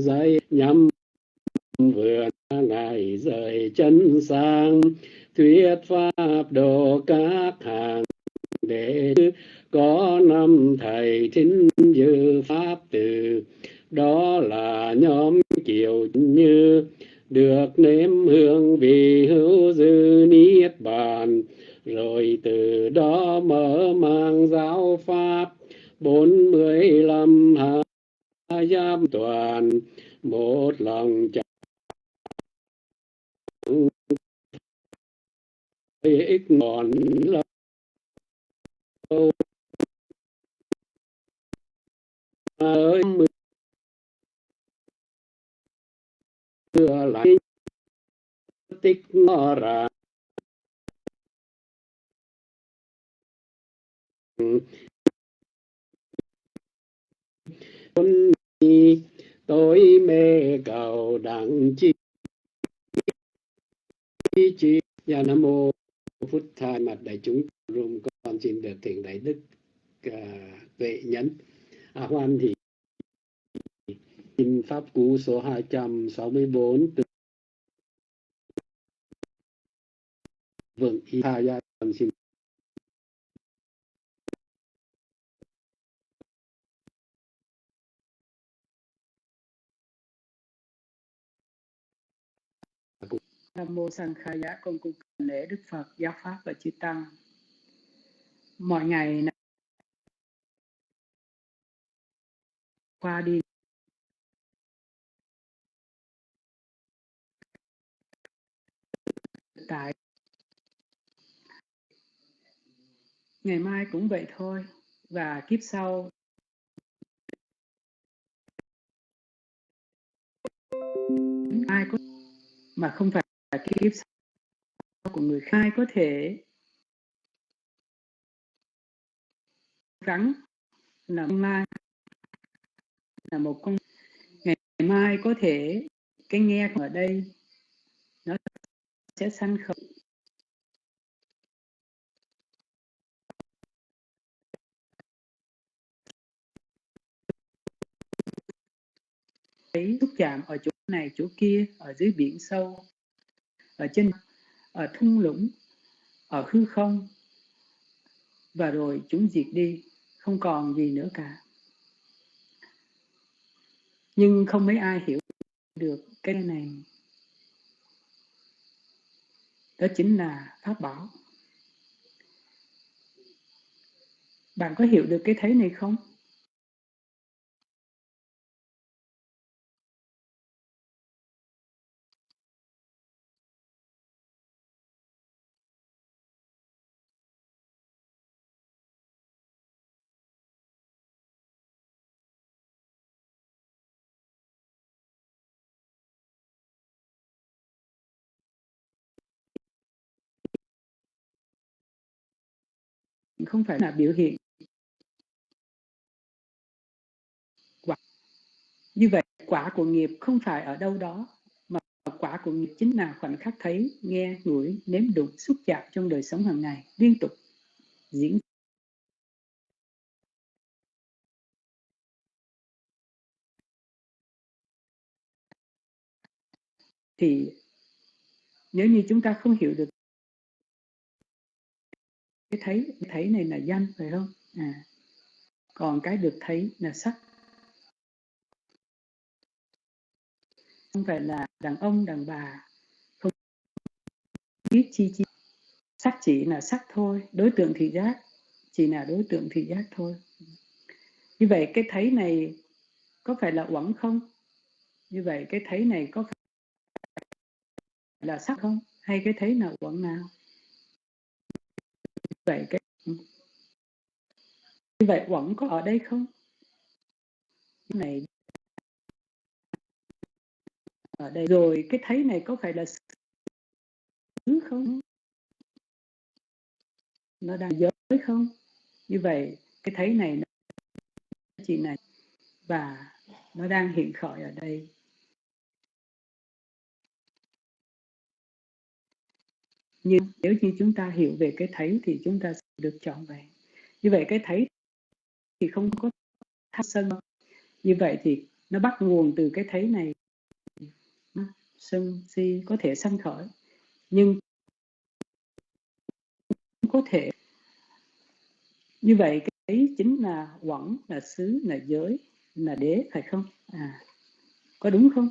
dây nhắm vừa ngày rời chân sang. Thuyết pháp độ các hàng đệ có năm thầy thính dư pháp từ. Đó là nhóm kiều như, được nếm hương vị hữu dư niết bàn. Rồi từ đó mở mang giáo pháp. Bốn mươi lăm hạ giam toàn một lòng chẳng ích còn lâu ơi chưa lại tích ngọ ra tôi mê cầu đặng chi chi. Và nam mô phút thay mặt đại chúng rung con xin được thiện đại đức à, uh, vệ à, hoan thì kinh pháp cú số 264 từ vượng y gia con xin Nam mô sanh khai giá con cung lễ Đức Phật, Giáo Pháp và Chư Tăng. Mọi ngày qua đi. Tại. Ngày mai cũng vậy thôi và kiếp sau. Ai có mà không phải là kiếp sau của người khai có thể gắng là mai là một con ngày mai có thể cái nghe ở đây nó sẽ sanh khởi thấy xúc chạm ở chỗ này, chỗ kia, ở dưới biển sâu ở trên, ở thung lũng, ở hư không, và rồi chúng diệt đi, không còn gì nữa cả. Nhưng không mấy ai hiểu được cái này. Đó chính là pháp bảo. Bạn có hiểu được cái thấy này không? Không phải là biểu hiện. Quả, như vậy, quả của nghiệp không phải ở đâu đó, mà quả của nghiệp chính là khoảnh khắc thấy, nghe, ngửi, nếm đụng, xúc chạm trong đời sống hàng ngày, liên tục diễn thì, nếu như chúng ta không hiểu được cái thấy cái thấy này là danh phải không? À. Còn cái được thấy là sắc. Không phải là đàn ông, đàn bà. Không biết chi chi. Sắc chỉ là sắc thôi. Đối tượng thị giác. Chỉ là đối tượng thị giác thôi. Như vậy cái thấy này có phải là uẩn không? Như vậy cái thấy này có phải là sắc không? Hay cái thấy nào uẩn nào? Vậy cái như vậy quẩn có ở đây không? Này ở đây. Rồi cái thấy này có phải là xứ không? Nó đang giới không? Như vậy, cái thấy này nó chỉ này và nó đang hiện khởi ở đây. Nhưng nếu như chúng ta hiểu về cái thấy thì chúng ta sẽ được chọn về. Như vậy cái thấy thì không có tham sân. Như vậy thì nó bắt nguồn từ cái thấy này. Sân si, có thể sanh khởi. Nhưng có thể. Như vậy cái chính là quẩn, là xứ, là giới, là đế, phải không? À có đúng không?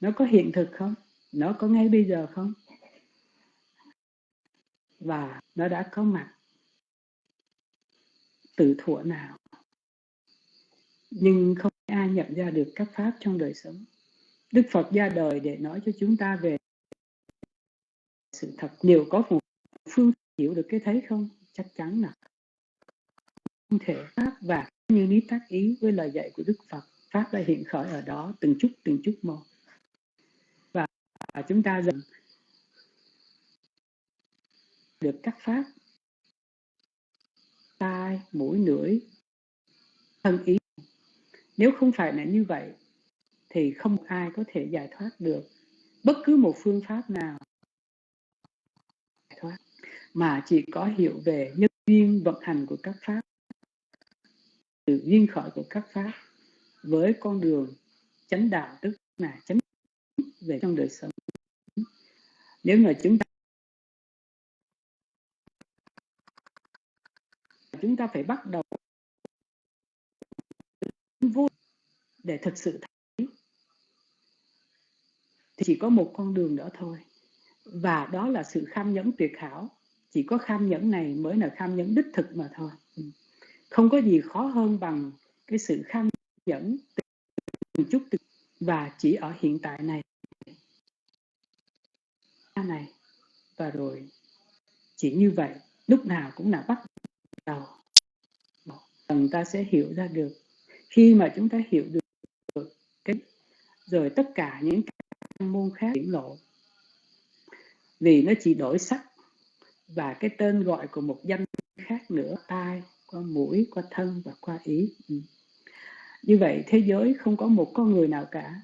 Nó có hiện thực không? Nó có ngay bây giờ không? Và nó đã có mặt từ thuở nào. Nhưng không ai nhận ra được các pháp trong đời sống. Đức phật ra đời để nói cho chúng ta về sự thật. Liệu có một phương hiểu được cái thấy không? Chắc chắn là không thể. Pháp và như lý tác ý với lời dạy của đức phật, pháp đã hiện khởi ở đó từng chút từng chút một. Và chúng ta dần được các pháp. Tai, mũi, lưỡi, thân ý. Nếu không phải là như vậy, thì không ai có thể giải thoát được bất cứ một phương pháp nào. Thoát mà chỉ có hiểu về nhân duyên vận hành của các pháp, sự duyên khởi của các pháp với con đường chánh đạo, tức là chánh về trong đời sống. Nếu mà chúng ta chúng ta phải bắt đầu vô để thực sự thấy. Thì chỉ có một con đường đó thôi. Và đó là sự kham nhẫn tuyệt hảo. Chỉ có kham nhẫn này mới là kham nhẫn đích thực mà thôi. Không có gì khó hơn bằng cái sự kham nhẫn từng chút từng và chỉ ở hiện tại này. Này. Và rồi chỉ như vậy, lúc nào cũng là bắt đầu chúng ta sẽ hiểu ra được. Khi mà chúng ta hiểu được cái rồi tất cả những cái môn khác hiển lộ. Vì nó chỉ đổi sắc và cái tên gọi của một danh khác nữa, tai, qua mũi, qua thân và qua ý. Ừ. như vậy thế giới không có một con người nào cả.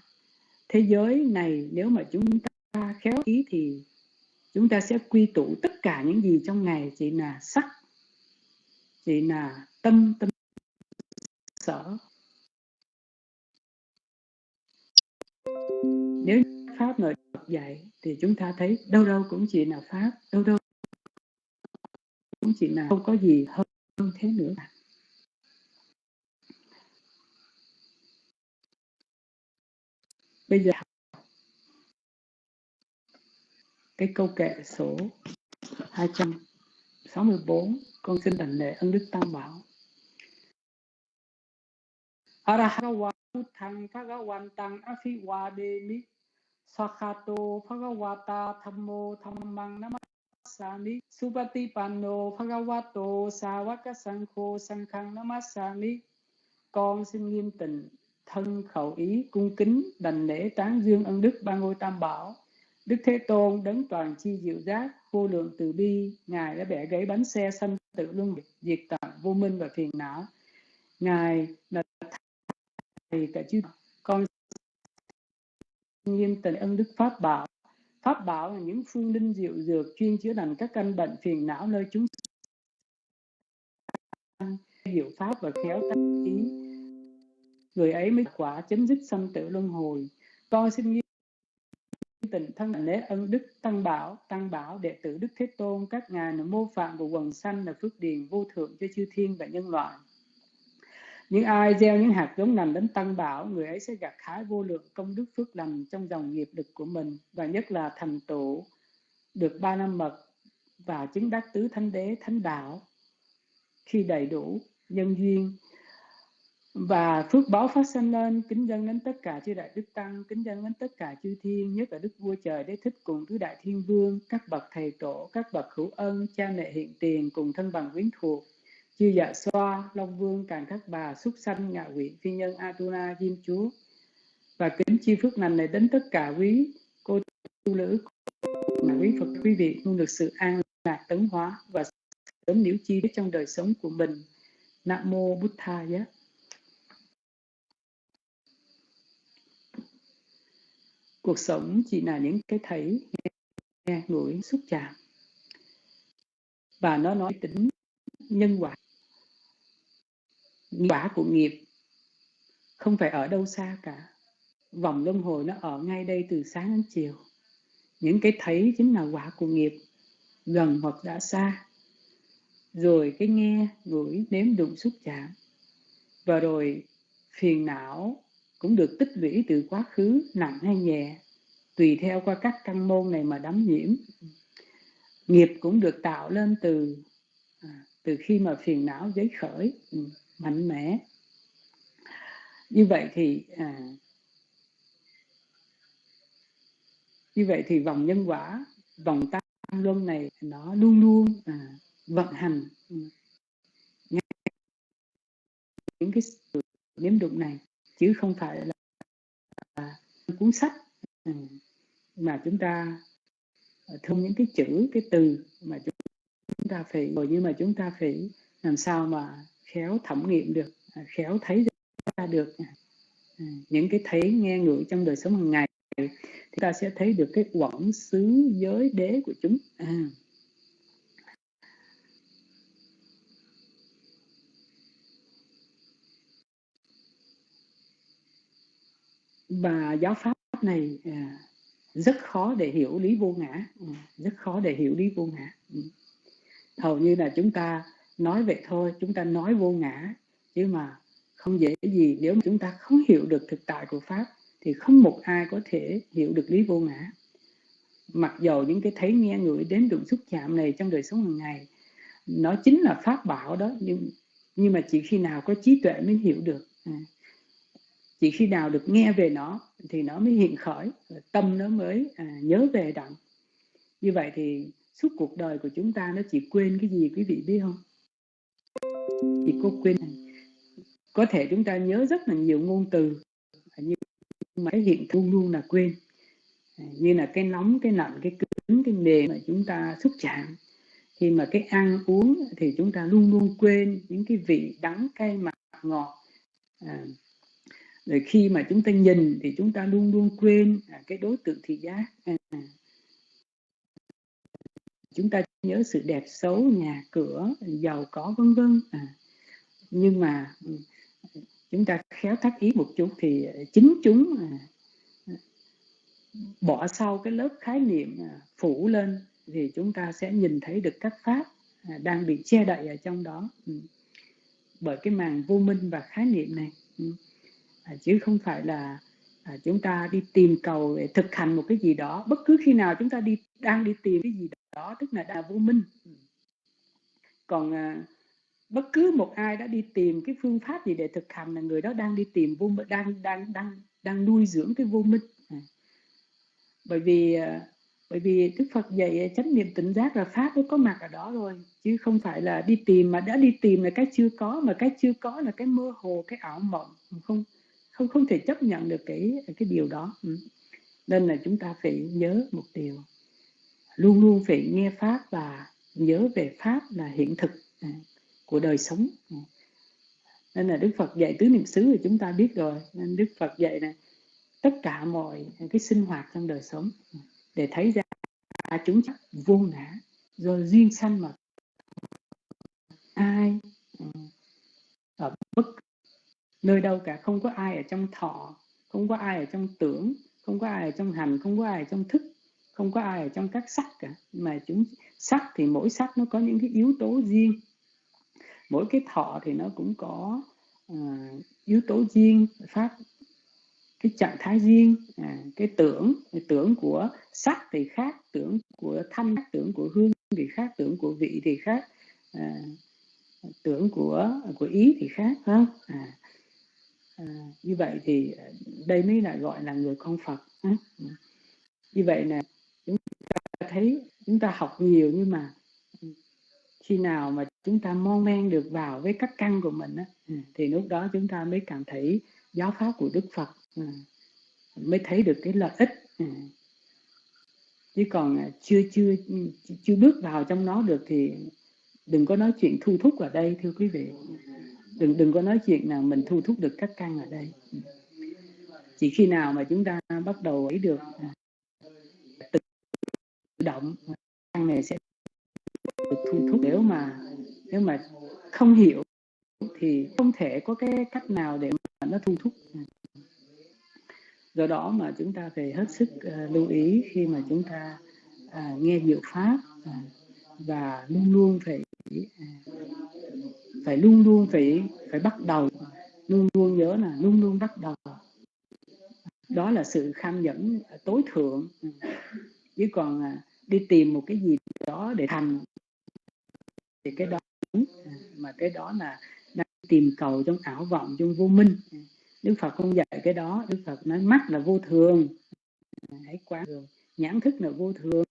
Thế giới này nếu mà chúng ta khéo ý thì chúng ta sẽ quy tụ tất cả những gì trong ngày. Chỉ là sắc, chỉ là tâm tâm sở nếu pháp nội dạy thì chúng ta thấy đâu đâu cũng chỉ là pháp, đâu đâu cũng chỉ là không có gì hơn thế nữa. Bây giờ cái câu kệ số 264 con xin đảnh lễ ân đức tam bảo. Arahava Sankhang Con xin nghiêm tịnh, thân khẩu ý, cung kính, đành lễ tán dương ân đức ba ngôi tam bảo. Đức Thế Tôn đấng toàn chi diệu giác, vô lượng từ bi, ngài đã bẻ gãy bánh xe sanh tử luân diệt tận vô minh và phiền não. Ngài là thầy cả chư con nghiêm tịnh ân đức pháp bảo. Pháp bảo là những phương linh diệu dược chuyên chữa lành các căn bệnh phiền não nơi chúng diệu pháp và khéo tác ý. Người ấy mới quả chấm dứt sanh tử luân hồi. Con xin nghiêm tịnh thân lễ ân đức tăng bảo tăng bảo đệ tử đức thế tôn, các ngài là mô phạm của quần sanh là phước điền vô thượng cho chư thiên và nhân loại những ai gieo những hạt giống lành đến tăng bảo, người ấy sẽ gặt hái vô lượng công đức phước lành trong dòng nghiệp lực của mình, và nhất là thành tựu được ba năm mật và chứng đắc tứ thánh đế, thánh đạo, khi đầy đủ nhân duyên. Và phước báo phát sinh lên, kính dân đến tất cả chư đại đức tăng, kính dân đến tất cả chư thiên, nhất là đức vua trời, đế thích cùng tứ đại thiên vương, các bậc thầy tổ, các bậc hữu ân, cha mẹ hiện tiền cùng thân bằng quyến thuộc chư dạ xoa, long vương, càng các bà, súc sanh, ngạ quỷ, phi nhân atuna diêm chúa và kính chi phước lành này đến tất cả quý cô tu nữ quý phật, quý vị luôn được sự an lạc, tấn hóa và sớm liễu chi trong đời sống của mình. Nam mô bút tha giá. Cuộc sống chỉ là những cái thấy nghe ngửi, xúc chạm. Và nó nói tính nhân quả quả của nghiệp không phải ở đâu xa cả. Vòng luân hồi nó ở ngay đây từ sáng đến chiều. Những cái thấy chính là quả của nghiệp gần hoặc đã xa. Rồi cái nghe ngửi nếm đụng xúc chạm. Và rồi phiền não cũng được tích lũy từ quá khứ nặng hay nhẹ, tùy theo qua các căn môn này mà đắm nhiễm. Nghiệp cũng được tạo lên từ à, từ khi mà phiền não giấy khởi. Ừ mạnh mẽ. Như vậy thì à, như vậy thì vòng nhân quả vòng tam luân này nó luôn luôn à, vận hành. Những cái sự nếm đụng này chứ không phải là, là cuốn sách ừ, mà chúng ta à, thông những cái chữ cái từ mà chúng ta phải rồi nhưng mà chúng ta phải làm sao mà khéo thẩm nghiệm được à, khéo thấy ra được à, à, những cái thấy nghe ngửi trong đời sống hàng ngày thì ta sẽ thấy được cái quẩn xứ giới đế của chúng. À. và giáo pháp này à, rất khó để hiểu lý vô ngã. Ừ, rất khó để hiểu lý vô ngã. Ừ. Hầu như là chúng ta nói vậy thôi chúng ta nói vô ngã. Chứ mà không dễ gì nếu mà chúng ta không hiểu được thực tại của pháp thì không một ai có thể hiểu được lý vô ngã. Mặc dầu những cái thấy nghe ngửi đến đụng xúc chạm này trong đời sống hàng ngày nó chính là pháp bảo đó nhưng nhưng mà chỉ khi nào có trí tuệ mới hiểu được. À. chỉ khi nào được nghe về nó thì nó mới hiện khởi tâm nó mới à, nhớ về đặng. Như vậy thì suốt cuộc đời của chúng ta nó chỉ quên cái gì quý vị biết không? Chị có quên có thể chúng ta nhớ rất là nhiều ngôn từ nhưng mà cái hiện luôn luôn là quên. À, như là cái nóng cái lạnh cái cứng cái mềm mà chúng ta xúc chạm. Khi mà cái ăn uống thì chúng ta luôn luôn quên những cái vị đắng cay mặn ngọt. À, rồi khi mà chúng ta nhìn thì chúng ta luôn luôn quên à, cái đối tượng thị giác. À, chúng ta nhớ sự đẹp xấu nhà cửa giàu có vân vân à, nhưng mà ừ, chúng ta khéo thắt ý một chút thì chính chúng à, bỏ sau cái lớp khái niệm à, phủ lên thì chúng ta sẽ nhìn thấy được các pháp à, đang bị che đậy ở trong đó ừ. bởi cái màn vô minh và khái niệm này ừ. À, chứ không phải là à, chúng ta đi tìm cầu để thực hành một cái gì đó bất cứ khi nào chúng ta đi đang đi tìm cái gì đó đó tức là đà vô minh. Ừ. Còn còn bất cứ một ai đã đi tìm cái phương pháp gì để thực hành là người đó đang đi tìm vô đang đang đang đang nuôi dưỡng cái vô minh. À. bởi vì à, bởi vì Đức Phật dạy à, chánh niệm tỉnh giác là pháp nó có mặt ở đó rồi chứ không phải là đi tìm mà đã đi tìm là cái chưa có mà cái chưa có là cái mơ hồ cái ảo mộng. Không không không thể chấp nhận được cái cái điều đó. Ừ. nên là chúng ta phải nhớ một điều luôn luôn phải nghe pháp và nhớ về pháp là hiện thực à, của đời sống. À, nên là Đức Phật dạy tứ niệm xứ thì chúng ta biết rồi. Nên Đức Phật dạy này tất cả mọi cái sinh hoạt trong đời sống à, để thấy ra chúng vô ngã. Do duyên sanh mà ai ở bất nơi đâu cả, không có ai ở trong thọ, không có ai ở trong tưởng, không có ai ở trong hành, không có ai ở trong thức không có ai ở trong các sắc cả. Mà chúng sắc thì mỗi sắc nó có những cái yếu tố riêng. Mỗi cái thọ thì nó cũng có uh, yếu tố riêng pháp cái trạng thái riêng. À, cái tưởng cái tưởng của sắc thì khác tưởng của thanh tưởng của hương thì khác tưởng của vị thì khác. À, tưởng của của ý thì khác không? À, à, như vậy thì đây mới là gọi là người con Phật à, như vậy là thấy chúng ta học nhiều nhưng mà ừ, khi nào mà chúng ta mon men được vào với các căn của mình á, ừ, thì lúc đó chúng ta mới cảm thấy giáo pháp của Đức Phật ừ, mới thấy được cái lợi ích chứ còn à, chưa chưa chưa bước vào trong nó được thì đừng có nói chuyện thu thúc ở đây thưa quý vị. Đừng đừng có nói chuyện là mình thu thúc được các căn ở đây chỉ khi nào mà chúng ta bắt đầu ấy được động căn này sẽ được thu thúc. Nếu mà nếu mà không hiểu thì không thể có cái cách nào để mà nó thu thúc. Do đó mà chúng ta phải hết sức uh, lưu ý khi mà chúng ta uh, nghe diệu pháp uh, và luôn luôn phải uh, phải luôn luôn phải phải bắt đầu luôn luôn nhớ là luôn luôn bắt đầu. Đó là sự kham nhẫn tối thượng. Chứ còn đi tìm một cái gì đó để thành. Thì cái đó mà cái đó là đang tìm cầu trong ảo vọng, trong vô minh. Đức Phật không dạy cái đó, Đức Phật nói mắt là vô thường. Hãy quán thường nhãn thức là vô thường,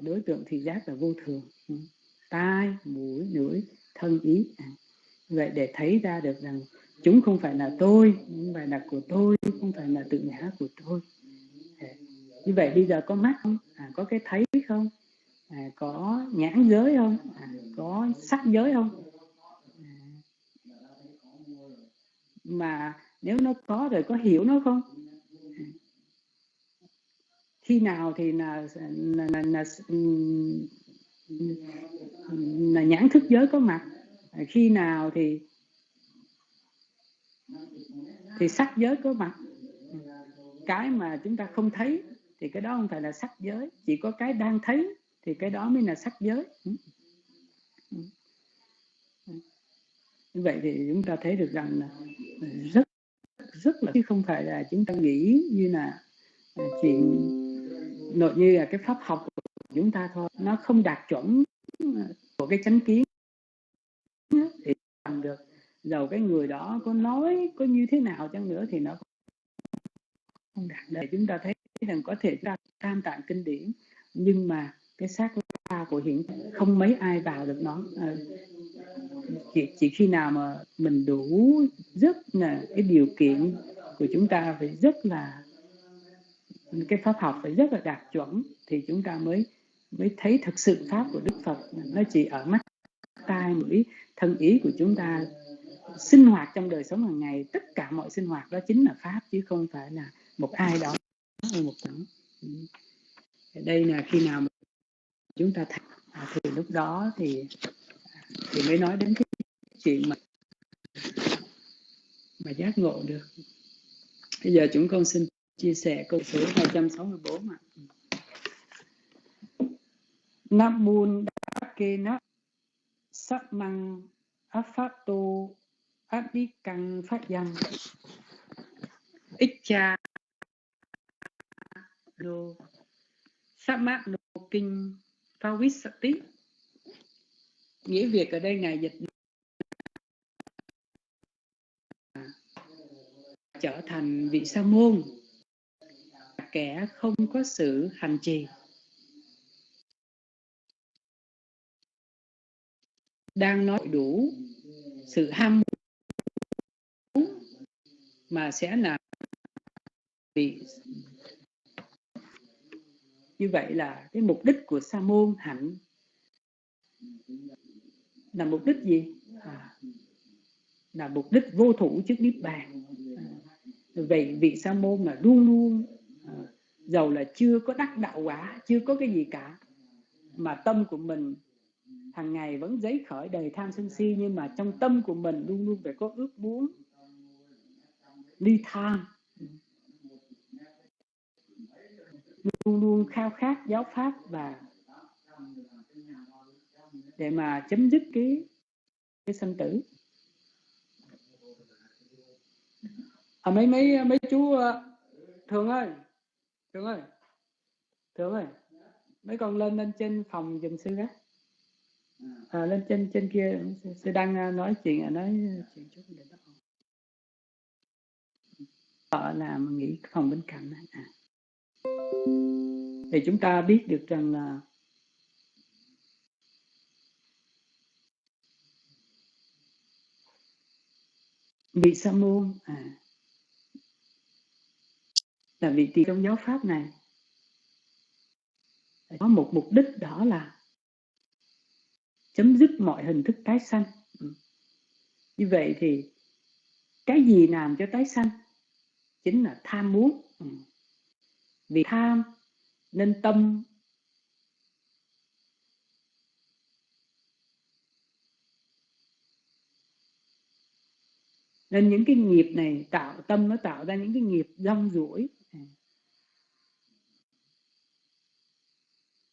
đối tượng thị giác là vô thường. Tai, mũi, lưỡi, thân ý. Vậy để thấy ra được rằng chúng không phải là tôi, không phải là của tôi, không phải là tự ngã của tôi như vậy bây giờ có mắt không? À, có cái thấy không? À, có nhãn giới không? À, có sắc giới không? À, mà nếu nó có rồi có hiểu nó không? Khi nào thì là là, là, là, là nhãn thức giới có mặt? À, khi nào thì thì sắc giới có mặt? Cái mà chúng ta không thấy thì cái đó không phải là sắc giới. Chỉ có cái đang thấy thì cái đó mới là sắc giới. Như vậy thì chúng ta thấy được rằng là rất rất là, chứ không phải là chúng ta nghĩ như là à, chuyện nội như là cái pháp học của chúng ta thôi. Nó không đạt chuẩn à, của cái chánh kiến. Thì làm được. Dầu cái người đó có nói có như thế nào chăng nữa thì nó không đạt để chúng ta thấy rằng có thể ra tam tạng kinh điển. Nhưng mà cái xác ta của hiện không mấy ai vào được nó. À, chỉ, chỉ khi nào mà mình đủ rất là cái điều kiện của chúng ta phải rất là cái pháp học phải rất là đạt chuẩn thì chúng ta mới mới thấy thực sự pháp của Đức Phật. Nó chỉ ở mắt tai mũi thân ý của chúng ta sinh hoạt trong đời sống hàng ngày. Tất cả mọi sinh hoạt đó chính là pháp chứ không phải là một ai đó hay một tháng. Ừ. Đây là khi nào mà chúng ta thấy. À, thì lúc đó thì à, thì mới nói đến cái chuyện mà mà giác ngộ được. Bây giờ chúng con xin chia sẻ câu số 264 ạ. Nam môn đa kê nắp sắc măng áp pháp tô áp đi căng phát danh ích cha đô. Sát mát đô kinh Pavissati nghĩa việc ở đây ngài dịch trở thành vị sa môn. Kẻ không có sự hành trì. Đang nói đủ sự ham muốn mà sẽ là vị như vậy là cái mục đích của sa môn hạnh là mục đích gì? À, là mục đích vô thủ trước niết bàn. À, vậy vị sa môn là luôn luôn à, dầu là chưa có đắc đạo quả chưa có cái gì cả. Mà tâm của mình hàng ngày vẫn giấy khởi đầy tham sân si nhưng mà trong tâm của mình luôn luôn phải có ước muốn ly tham luôn luôn khao khát giáo pháp và để mà chấm dứt cái cái sanh tử. À, mấy mấy mấy chú ờ, thường ơi thường ơi thường ơi mấy con lên lên trên phòng dùm sư đó. À, lên trên trên kia sư đang ờ, nói chuyện à, nói chuyện chút để đó. Họ làm nghỉ phòng bên cạnh à thì chúng ta biết được rằng là vị sa môn à, là vị tỳ trong giáo pháp này có một mục đích đó là chấm dứt mọi hình thức tái sanh. Ừ. Như vậy thì cái gì làm cho tái sanh chính là tham muốn. Ừ vì tham nên tâm. Nên những cái nghiệp này tạo tâm, nó tạo ra những cái nghiệp rong ruổi.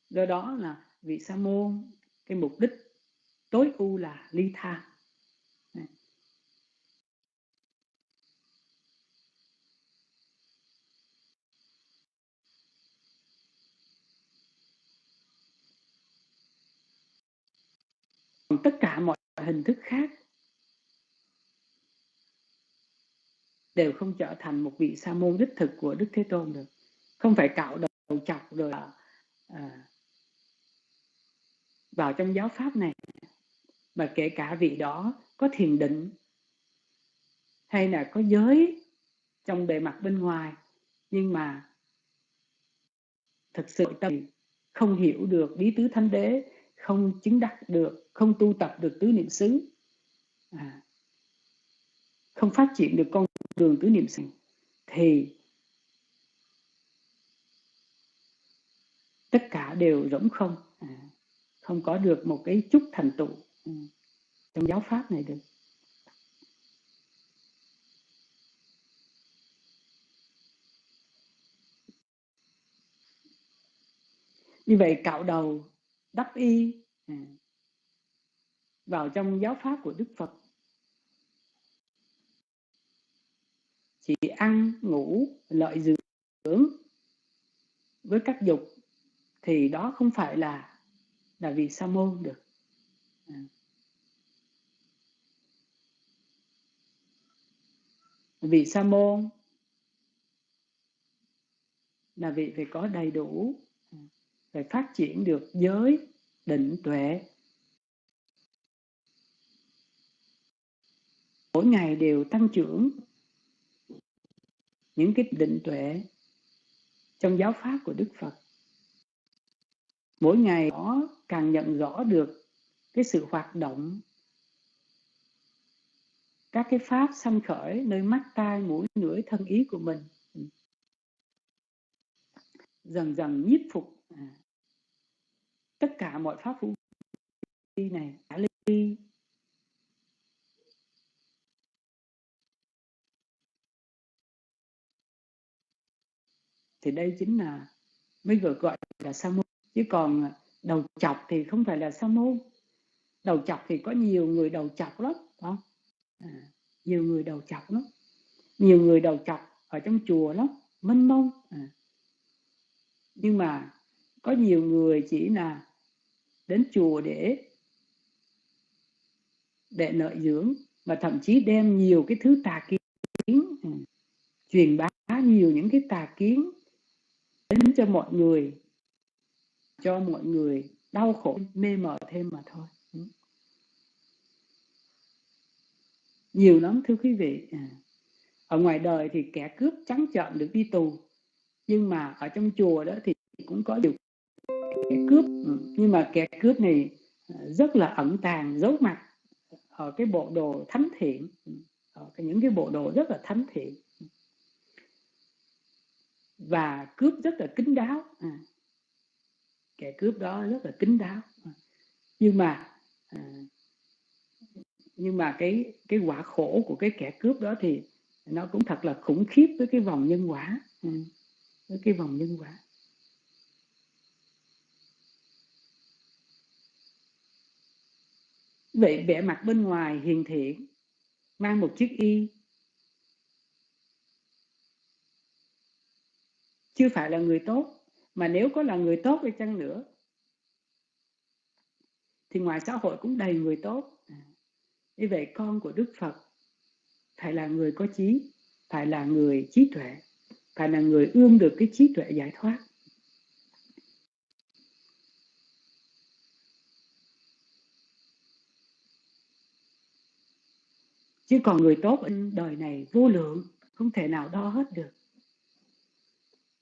Do đó là vị sa môn, cái mục đích tối ưu là ly tham còn tất cả mọi hình thức khác đều không trở thành một vị sa môn đích thực của đức thế tôn được. Không phải cạo đầu chọc rồi à, vào trong giáo pháp này mà kể cả vị đó có thiền định hay là có giới trong bề mặt bên ngoài nhưng mà thật sự tâm không hiểu được bí tứ thánh đế không chứng đắc được không tu tập được tứ niệm xứ. À, không phát triển được con đường tứ niệm xứ thì tất cả đều rỗng không. À, không có được một cái chút thành tựu à, trong giáo pháp này được. Như vậy cạo đầu đắp y à, vào trong giáo pháp của Đức Phật. Chỉ ăn, ngủ, lợi dưỡng với các dục thì đó không phải là là vì sa môn được. À. Vì vị sa môn là vị phải có đầy đủ rồi phải phát triển được giới định tuệ. Mỗi ngày đều tăng trưởng những cái định tuệ trong giáo pháp của Đức Phật. Mỗi ngày nó càng nhận rõ được cái sự hoạt động các cái pháp sanh khởi nơi mắt tai mũi lưỡi thân ý của mình. Dần dần nhiếp phục. À, tất cả mọi pháp vũ này đã ly. Thì đây chính là mới gọi gọi là sa môn. Chứ còn đầu chọc thì không phải là sa môn. Đầu chọc thì có nhiều người đầu chọc lắm không? À, nhiều người đầu chọc lắm. Nhiều người đầu chọc ở trong chùa lắm mênh mông. À. nhưng mà có nhiều người chỉ là đến chùa để để lợi dưỡng và thậm chí đem nhiều cái thứ tà kiến ừ, truyền bá nhiều những cái tà kiến đến cho mọi người, cho mọi người đau khổ, mê mờ thêm mà thôi. Ừ. Nhiều lắm, thưa quý vị ừ. ở ngoài đời thì kẻ cướp trắng trợn được đi tù, nhưng mà ở trong chùa đó thì cũng có điều cướp. Ừ, nhưng mà kẻ cướp này à, rất là ẩn tàng giấu mặt ở cái bộ đồ thánh thiện. Ừ, ở những cái bộ đồ rất là thánh thiện. Và cướp rất là kín đáo. À, kẻ cướp đó rất là kín đáo. À, nhưng mà à, nhưng mà cái cái quả khổ của cái kẻ cướp đó thì nó cũng thật là khủng khiếp với cái vòng nhân quả. À, với cái vòng nhân quả vậy vẻ mặt bên ngoài hiền thiện, mang một chiếc y. Chưa phải là người tốt, mà nếu có là người tốt đi chăng nữa, thì ngoài xã hội cũng đầy người tốt. À, như vậy con của đức phật, phải là người có trí, phải là người trí tuệ, phải là người ươm được cái trí tuệ giải thoát. Chứ còn người tốt ở đời này vô lượng không thể nào đo hết được.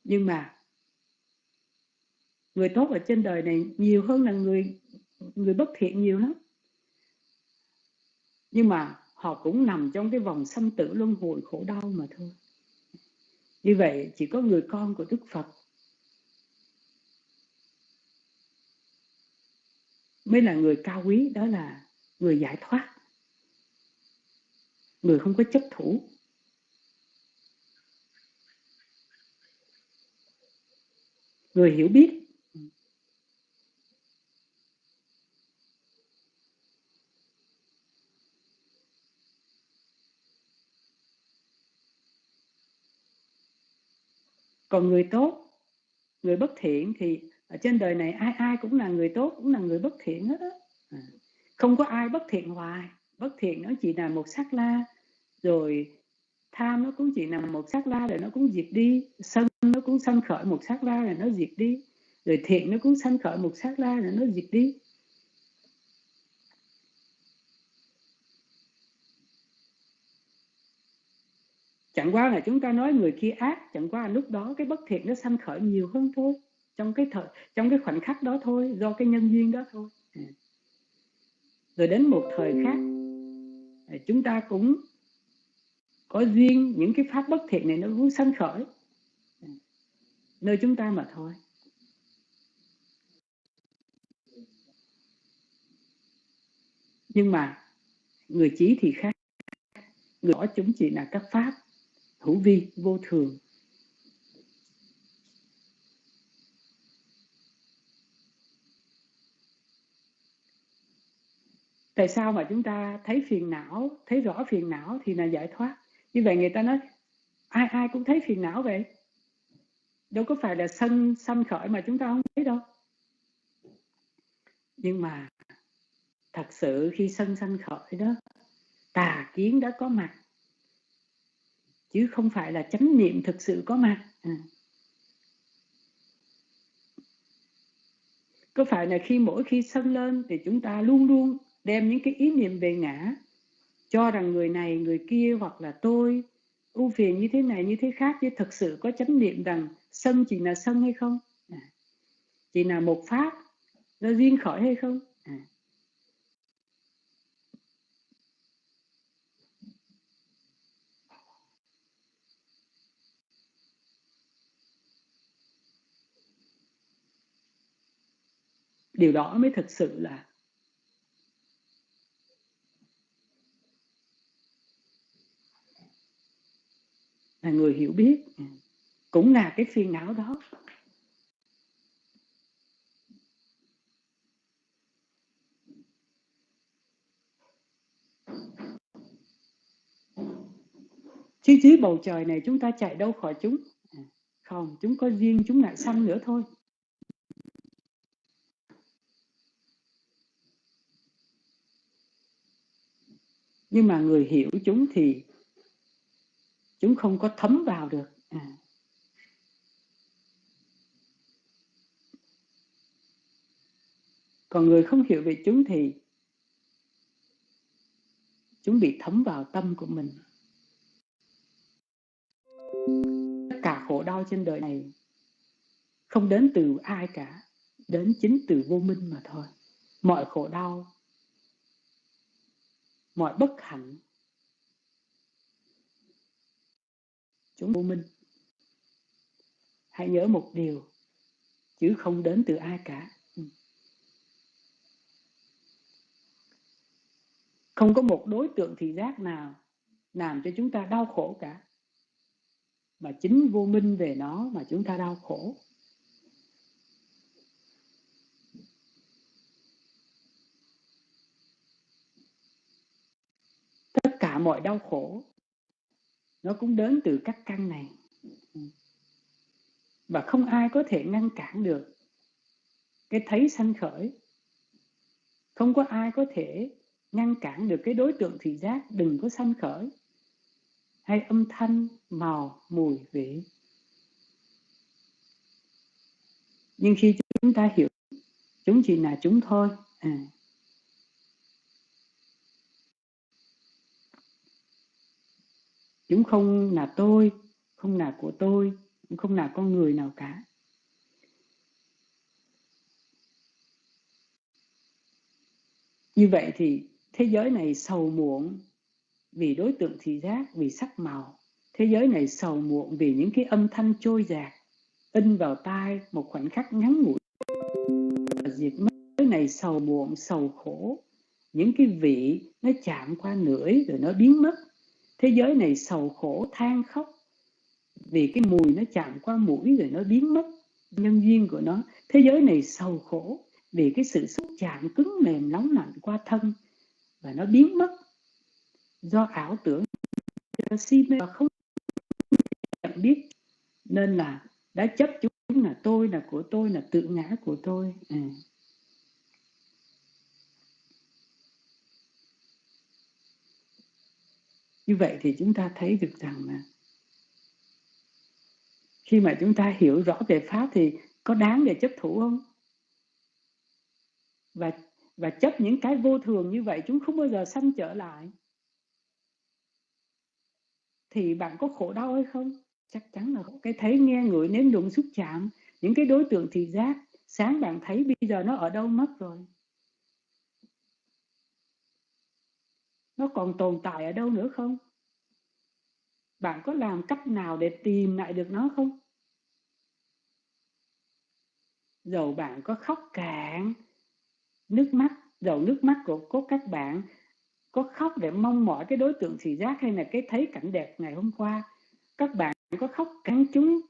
Nhưng mà người tốt ở trên đời này nhiều hơn là người người bất thiện nhiều lắm. Nhưng mà họ cũng nằm trong cái vòng sanh tử luân hồi khổ đau mà thôi. Như vậy chỉ có người con của đức phật mới là người cao quý đó là người giải thoát người không có chấp thủ. Người hiểu biết. Còn người tốt, người bất thiện thì ở trên đời này ai ai cũng là người tốt, cũng là người bất thiện hết á. À, không có ai bất thiện hoài bất thiện nó chỉ là một sắc la rồi tham nó cũng chỉ là một sắc la rồi nó cũng diệt đi, sân nó cũng sanh khởi một sắc la rồi nó diệt đi, rồi thiện nó cũng sanh khởi một sắc la rồi nó diệt đi. Chẳng qua là chúng ta nói người kia ác, chẳng qua là lúc đó cái bất thiện nó sanh khởi nhiều hơn thôi, trong cái thời, trong cái khoảnh khắc đó thôi, do cái nhân duyên đó thôi. À. Rồi đến một thời khác chúng ta cũng có duyên những cái pháp bất thiện này nó cũng sanh khởi. Nơi chúng ta mà thôi. Nhưng mà người trí thì khác. Người đó chúng chỉ là các pháp hữu vi vô thường. Tại sao mà chúng ta thấy phiền não, thấy rõ phiền não thì là giải thoát? Như vậy người ta nói, ai ai cũng thấy phiền não vậy? Đâu có phải là sân sanh khởi mà chúng ta không thấy đâu. Nhưng mà thật sự khi sân sanh khởi đó, tà kiến đã có mặt, chứ không phải là chánh niệm thực sự có mặt. À. có phải là khi mỗi khi sân lên thì chúng ta luôn luôn đem những cái ý niệm về ngã, cho rằng người này, người kia hoặc là tôi, ưu phiền như thế này, như thế khác, chứ thực sự có chánh niệm rằng sân chỉ là sân hay không à. chỉ là một pháp, nó riêng khỏi hay không à. điều đó mới thực sự là là người hiểu biết. Cũng là cái phiền não đó. Chứ dưới bầu trời này chúng ta chạy đâu khỏi chúng? Không, chúng có duyên, chúng lại sanh nữa thôi. Nhưng mà người hiểu chúng thì chúng không có thấm vào được. À. còn người không hiểu về chúng thì chúng bị thấm vào tâm của mình. Tất cả khổ đau trên đời này không đến từ ai cả, đến chính từ vô minh mà thôi. Mọi khổ đau, mọi bất hạnh chúng vô minh. Hãy nhớ một điều, chứ không đến từ ai cả. Ừ. Không có một đối tượng thị giác nào làm cho chúng ta đau khổ cả. Mà chính vô minh về nó mà chúng ta đau khổ. Tất cả mọi đau khổ nó cũng đến từ các căn này. Và không ai có thể ngăn cản được cái thấy sanh khởi. Không có ai có thể ngăn cản được cái đối tượng thị giác đừng có sanh khởi hay âm thanh màu mùi vị. Nhưng khi chúng ta hiểu chúng chỉ là chúng thôi. À, chúng không là tôi, không là của tôi, cũng không là con người nào cả. Như vậy thì thế giới này sầu muộn vì đối tượng thị giác, vì sắc màu. Thế giới này sầu muộn vì những cái âm thanh trôi dạt, in vào tai một khoảnh khắc ngắn ngủi. Diệt mất. Thế này sầu muộn, sầu khổ. Những cái vị nó chạm qua lưỡi rồi nó biến mất thế giới này sầu khổ, than khóc. Vì cái mùi nó chạm qua mũi rồi nó biến mất, nhân duyên của nó. Thế giới này sầu khổ, vì cái sự xúc chạm cứng mềm nóng lạnh qua thân và nó biến mất. Do ảo tưởng do si mê và không nhận biết, nên là đã chấp chúng là tôi là của tôi, là tự ngã của tôi. À. như vậy thì chúng ta thấy được rằng là khi mà chúng ta hiểu rõ về pháp thì có đáng để chấp thủ không? Và và chấp những cái vô thường như vậy chúng không bao giờ sanh trở lại. Thì bạn có khổ đau hay không? Chắc chắn là cái thấy nghe ngửi nếm đụng xúc chạm, những cái đối tượng thị giác, sáng bạn thấy bây giờ nó ở đâu mất rồi? Nó còn tồn tại ở đâu nữa không? Bạn có làm cách nào để tìm lại được nó không? Dầu bạn có khóc cạn, nước mắt dầu nước mắt của của các bạn có khóc để mong mỏi cái đối tượng thị giác hay là cái thấy cảnh đẹp ngày hôm qua, các bạn có khóc cắn chúng.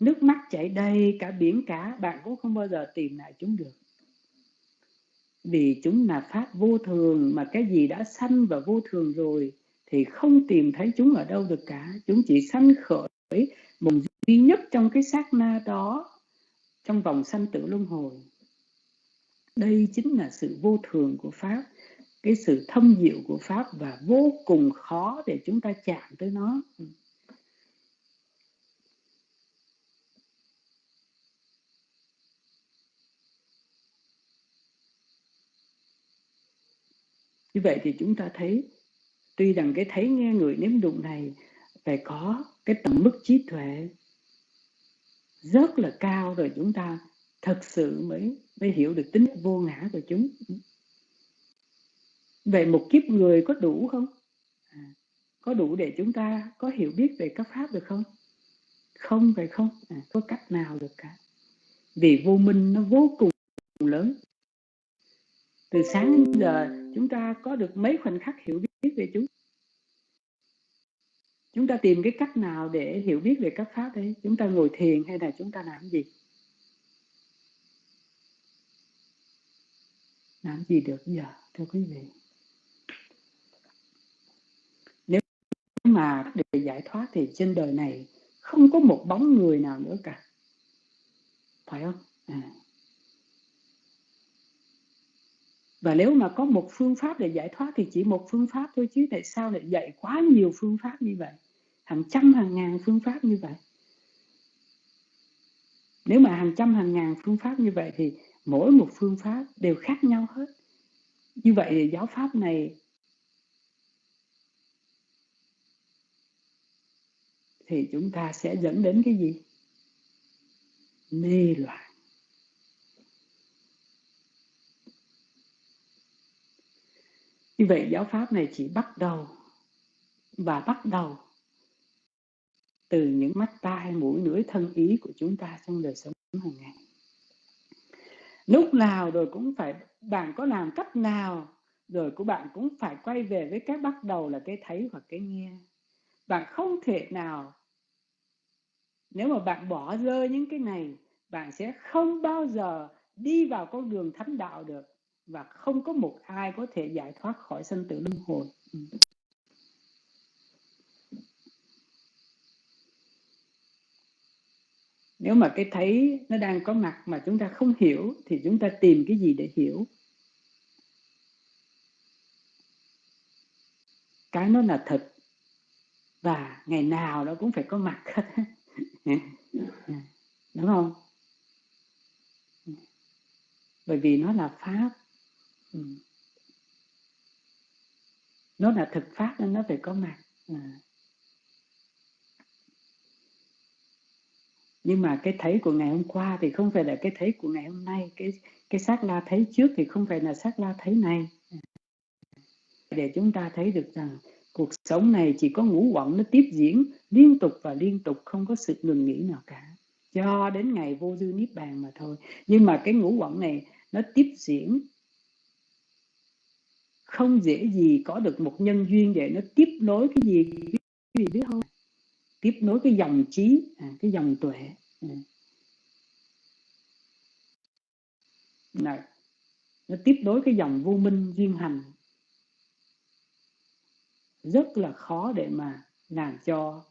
Nước mắt chảy đầy cả biển cả, bạn cũng không bao giờ tìm lại chúng được vì chúng là pháp vô thường, mà cái gì đã sanh và vô thường rồi thì không tìm thấy chúng ở đâu được cả. Chúng chỉ sanh khởi một duy nhất trong cái sát na đó, trong vòng sanh tử luân hồi. Đây chính là sự vô thường của pháp, cái sự thâm diệu của pháp và vô cùng khó để chúng ta chạm tới nó. Như vậy thì chúng ta thấy tuy rằng cái thấy nghe người nếm đụng này phải có cái tầm mức trí tuệ rất là cao rồi chúng ta thật sự mới mới hiểu được tính vô ngã của chúng. Vậy một kiếp người có đủ không? À, có đủ để chúng ta có hiểu biết về các pháp được không? Không phải không à, có cách nào được cả. Vì vô minh nó vô cùng lớn. Từ sáng đến giờ chúng ta có được mấy khoảnh khắc hiểu biết về chúng chúng ta tìm cái cách nào để hiểu biết về các pháp đấy chúng ta ngồi thiền hay là chúng ta làm gì? Làm gì được giờ, thưa quý vị? Nếu mà để giải thoát thì trên đời này không có một bóng người nào nữa cả. Phải không? À. và nếu mà có một phương pháp để giải thoát thì chỉ một phương pháp thôi, chứ tại sao lại dạy quá nhiều phương pháp như vậy? Hàng trăm, hàng ngàn phương pháp như vậy. Nếu mà hàng trăm, hàng ngàn phương pháp như vậy thì mỗi một phương pháp đều khác nhau hết. Như vậy thì giáo pháp này thì chúng ta sẽ dẫn đến cái gì? Mê loạn. Như vậy giáo pháp này chỉ bắt đầu và bắt đầu từ những mắt tai, mũi, lưỡi, thân ý của chúng ta trong đời sống hàng ngày. Lúc nào rồi cũng phải, bạn có làm cách nào rồi của bạn cũng phải quay về với cái bắt đầu là cái thấy hoặc cái nghe. Bạn không thể nào, nếu mà bạn bỏ rơi những cái này, bạn sẽ không bao giờ đi vào con đường thánh đạo được và không có một ai có thể giải thoát khỏi sanh tử luân hồi. Ừ. Nếu mà cái thấy nó đang có mặt mà chúng ta không hiểu, thì chúng ta tìm cái gì để hiểu? Cái nó là thật. Và ngày nào nó cũng phải có mặt hết. Đúng không? Bởi vì nó là pháp ừ. nó là thực pháp nên nó phải có mặt. À. nhưng mà cái thấy của ngày hôm qua thì không phải là cái thấy của ngày hôm nay. Cái cái xác la thấy trước thì không phải là xác la thấy này à. để chúng ta thấy được rằng cuộc sống này chỉ có ngũ quẩn, nó tiếp diễn liên tục và liên tục, không có sự ngừng nghỉ nào cả. Cho đến ngày vô dư niết bàn mà thôi. Nhưng mà cái ngũ quẩn này nó tiếp diễn không dễ gì có được một nhân duyên để nó tiếp nối cái gì cái gì biết không? Tiếp nối cái dòng trí à, cái dòng tuệ. À. Này, nó tiếp nối cái dòng vô minh duyên hành. Rất là khó để mà làm cho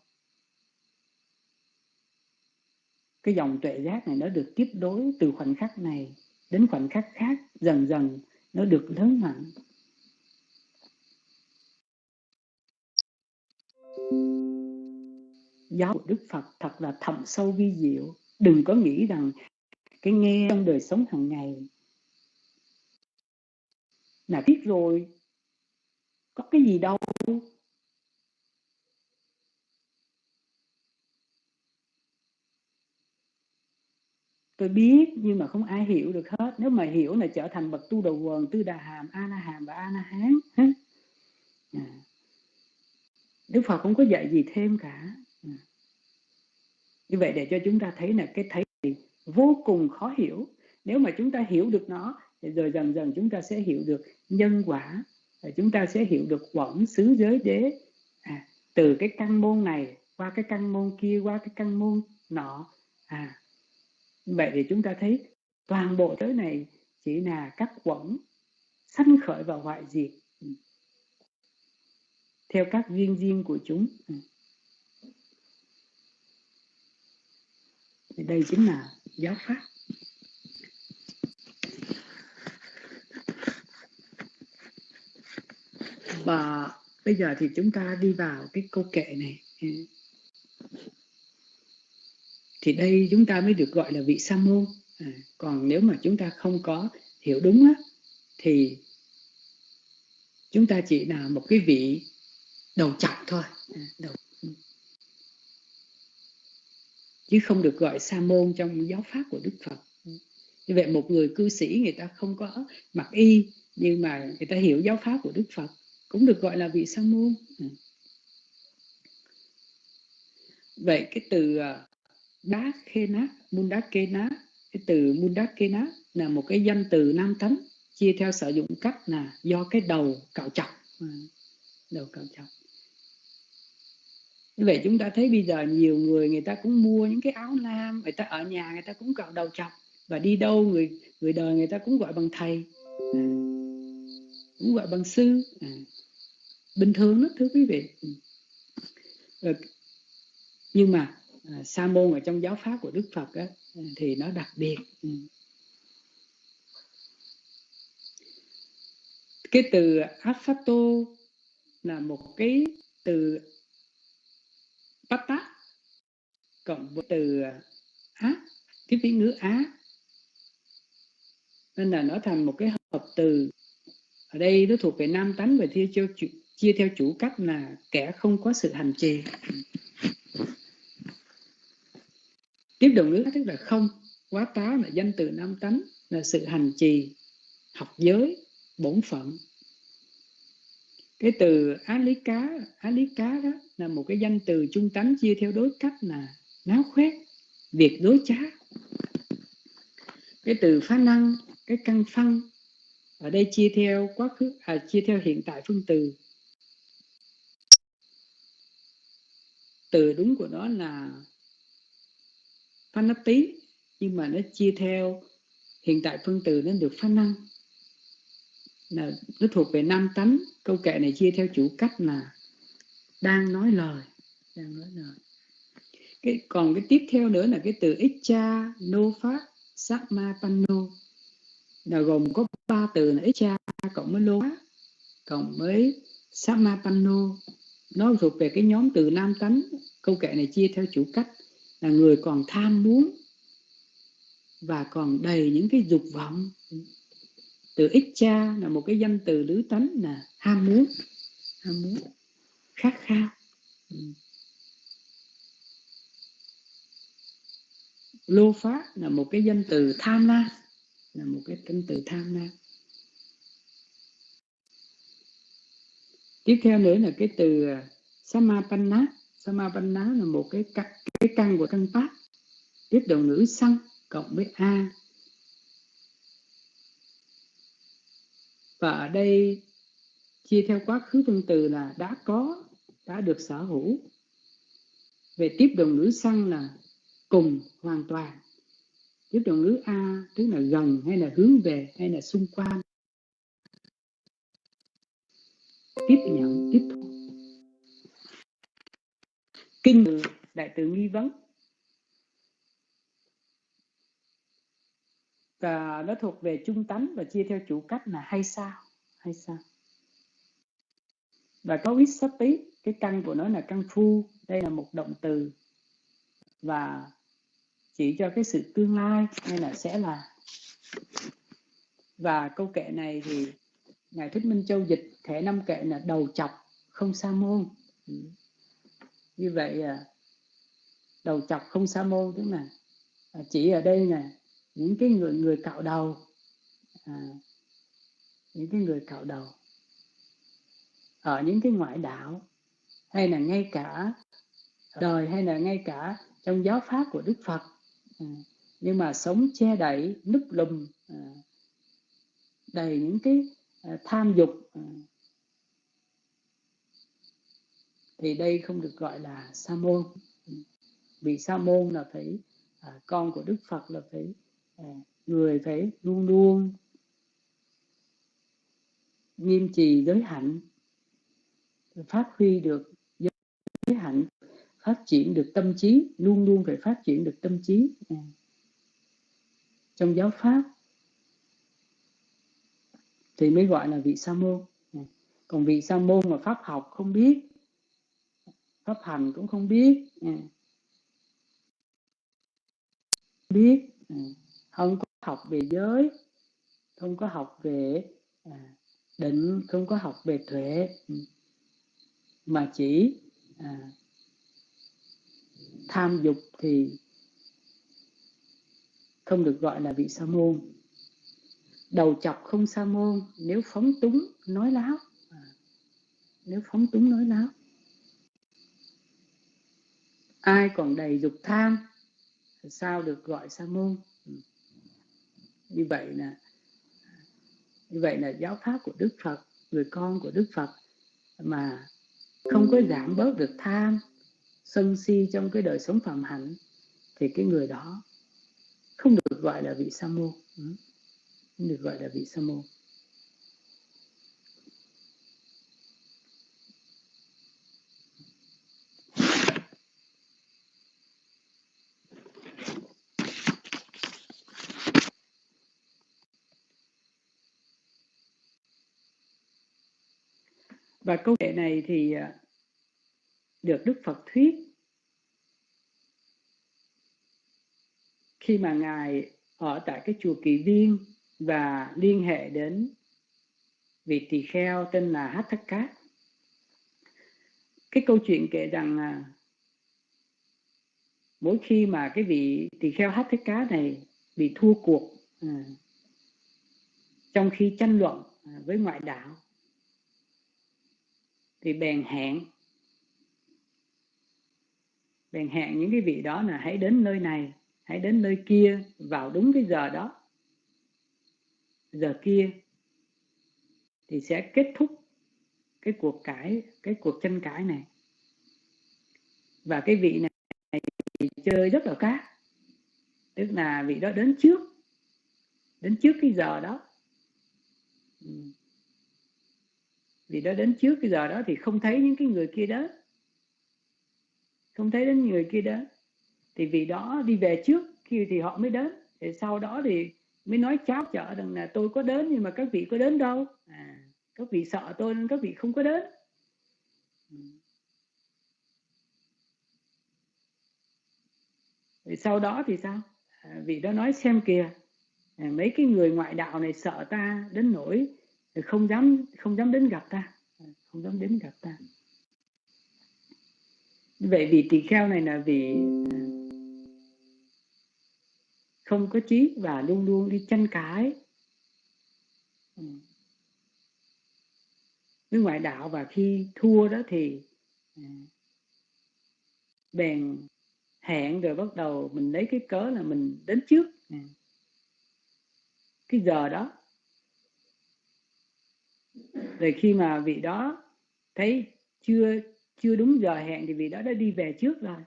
cái dòng tuệ giác này nó được tiếp nối từ khoảnh khắc này đến khoảnh khắc khác dần dần nó được lớn mạnh. Giáo của Đức Phật thật là thầm sâu vi diệu đừng có nghĩ rằng cái nghe trong đời sống hàng ngày là biết rồi, có cái gì đâu tôi biết nhưng mà không ai hiểu được hết nếu mà hiểu là trở thành bậc tu đầu quần, tư đà hàm a Na hàm và a Na hán à. đức phật không có dạy gì thêm cả như vậy để cho chúng ta thấy là cái thấy vô cùng khó hiểu. Nếu mà chúng ta hiểu được nó thì rồi dần dần chúng ta sẽ hiểu được nhân quả chúng ta sẽ hiểu được quẩn xứ giới đế. À, từ cái căn môn này qua cái căn môn kia qua cái căn môn nọ. À vậy thì chúng ta thấy toàn bộ tới này chỉ là các quẩn sanh khởi và hoại diệt. Ừ. Theo các duyên riêng của chúng. Ừ. thì đây chính là giáo pháp. Và bây giờ thì chúng ta đi vào cái câu kệ này. Thì đây chúng ta mới được gọi là vị sa môn. À, còn nếu mà chúng ta không có hiểu đúng á, thì chúng ta chỉ là một cái vị đầu chọc thôi. À, đầu chứ không được gọi sa môn trong giáo pháp của đức phật. Như vậy một người cư sĩ người ta không có mặc y, nhưng mà người ta hiểu giáo pháp của đức phật, cũng được gọi là vị sa môn. Ừ. Vậy cái từ đá khê nát mun đá kê cái từ mun đá kê là một cái danh từ nam tánh, chia theo sử dụng cách là do cái đầu cạo chọc. Ừ. Đầu cạo chọc như vậy chúng ta thấy bây giờ nhiều người người ta cũng mua những cái áo nam người ta ở nhà người ta cũng cạo đầu chọc và đi đâu người người đời người ta cũng gọi bằng thầy. À, cũng gọi bằng sư. À, bình thường đó thưa quý vị. Ừ. Rồi, nhưng mà à, sa môn ở trong giáo pháp của đức phật á, à, thì nó đặc biệt. Ừ. Cái từ asato là một cái từ pata cộng với từ á cái tiếng ngữ á. Nên là nó thành một cái hợp từ. Ở đây nó thuộc về nam tánh và chia theo chủ, chia theo chủ cách là kẻ không có sự hành trì. Tiếp đầu ngữ tức là không. Quá tá là danh từ nam tánh là sự hành trì học giới bổn phận cái từ á lý cá á lý cá đó là một cái danh từ trung tánh chia theo đối cách là náo khoét việc đối trá cái từ phá năng cái căn phân ở đây chia theo quá khứ à, chia theo hiện tại phương từ. Từ đúng của nó là tí nhưng mà nó chia theo hiện tại phương từ nó được phá năng là nó thuộc về nam tánh. Câu kệ này chia theo chủ cách là đang nói lời. Đang nói lời. Cái, còn cái tiếp theo nữa là cái từ icha no pháp sakma panno là gồm có ba từ là icha cộng với lô cộng với sakma panno nó thuộc về cái nhóm từ nam tánh. Câu kệ này chia theo chủ cách là người còn tham muốn và còn đầy những cái dục vọng từ ích cha là một cái danh từ lứ tánh là ham muốn ham muốn, khát khao. Ừ. lô phá là một cái danh từ tham lam, là một cái danh từ tham lam. Tiếp theo nữa là cái từ à, samapanna. Samapanna là một cái cái căn của căn pháp. Tiếp đầu ngữ xăng cộng với a. và ở đây chia theo quá khứ phân từ là đã có, đã được sở hữu. Về tiếp đồng ngữ xăng là cùng, hoàn toàn. Tiếp đồng ngữ a, tức là gần hay là hướng về hay là xung quanh. Tiếp nhận, tiếp thu. Kinh đại từ nghi vấn. Và nó thuộc về trung tánh và chia theo chủ cách là hay sao hay sao. Và có ít sắp tí, cái căn của nó là căn phu, đây là một động từ. Và chỉ cho cái sự tương lai hay là sẽ là. Và câu kệ này thì ngài thích minh châu dịch thể năm kệ là đầu chọc, không sa môn. Ừ. Như vậy à, đầu chọc không sa môn tức là à, chỉ ở đây nè những cái người người cạo đầu. À, những cái người cạo đầu. Ở những cái ngoại đạo hay là ngay cả đời hay là ngay cả trong giáo pháp của Đức Phật. À, nhưng mà sống che đậy núp lùm à, đầy những cái à, tham dục à, thì đây không được gọi là sa môn. Vì sa môn là phải à, con của Đức Phật là phải người phải luôn luôn nghiêm trì giới hạnh, phát huy được giới hạnh, phát triển được tâm trí, luôn luôn phải phát triển được tâm trí. Trong giáo pháp thì mới gọi là vị sa môn. Còn vị sa môn mà pháp học không biết, pháp hành cũng không biết. Biết không có học về giới không có học về à, định không có học về tuệ ừ. mà chỉ à, tham dục thì không được gọi là vị sa môn. Đầu chọc không sa môn nếu phóng túng nói láo à, nếu phóng túng nói láo. Ai còn đầy dục tham sao được gọi sa môn? Như vậy là như vậy là giáo pháp của đức phật, người con của đức phật mà không có giảm bớt được tham, sân si trong cái đời sống phạm hạnh, thì cái người đó không được gọi là vị sa môn. Ừ, không được gọi là vị sa môn. Và câu chuyện này thì à, được Đức Phật thuyết khi mà ngài ở tại cái chùa Kỳ Viên và liên hệ đến vị tỳ kheo tên là Hát Thất Cát. Cái câu chuyện kể rằng à, mỗi khi mà cái vị tỳ kheo Hát Thất Cát này bị thua cuộc à, trong khi tranh luận à, với ngoại đạo thì bèn hẹn. Bèn hẹn những cái vị đó là hãy đến nơi này, hãy đến nơi kia, vào đúng cái giờ đó. Giờ kia thì sẽ kết thúc cái cuộc cãi, cái cuộc tranh cãi này. Và cái vị này thì chơi rất là cát. Tức là vị đó đến trước đến trước cái giờ đó. Ừ vì đó đến trước cái giờ đó thì không thấy những cái người kia đó không thấy đến người kia đó thì vì đó đi về trước kia thì họ mới đến. Thì sau đó thì mới nói cháo chở rằng là tôi có đến nhưng mà các vị có đến đâu? À, các vị sợ tôi nên các vị không có đến. Ừ. Thì sau đó thì sao? À, vị đó nói xem kìa à, mấy cái người ngoại đạo này sợ ta đến nỗi không dám không dám đến gặp ta. Không dám đến gặp ta. Vậy vì tỳ kheo này là vì à, không có trí và luôn luôn đi tranh cãi. Ừ. Với ngoại đạo và khi thua đó thì à, bèn hẹn rồi bắt đầu mình lấy cái cớ là mình đến trước. Ừ. Cái giờ đó rồi khi mà vị đó thấy chưa chưa đúng giờ hẹn thì vị đó đã đi về trước rồi.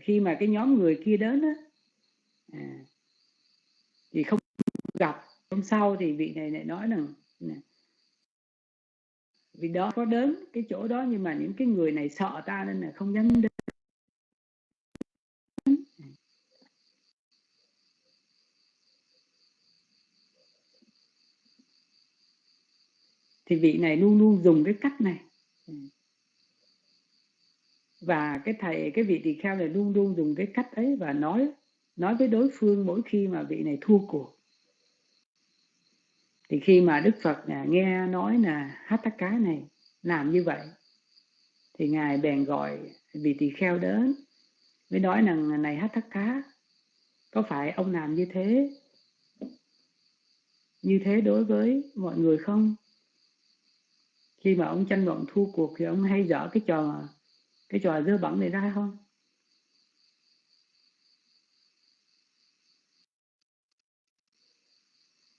Khi mà cái nhóm người kia đến á à, thì không gặp hôm sau thì vị này lại nói rằng vì đó có đến cái chỗ đó nhưng mà những cái người này sợ ta nên là không dám đến. Thì vị này luôn luôn dùng cái cách này. Và cái thầy cái vị tỳ kheo này luôn luôn dùng cái cách ấy và nói nói với đối phương mỗi khi mà vị này thua cuộc. Thì khi mà đức phật à, nghe nói là hát tắc cá này làm như vậy thì ngài bèn gọi vị tỳ kheo đến mới nói rằng này hát tắc cá có phải ông làm như thế? Như thế đối với mọi người không khi mà ông tranh luận thua cuộc thì ông hay dở cái trò cái trò dơ bẩn này ra không?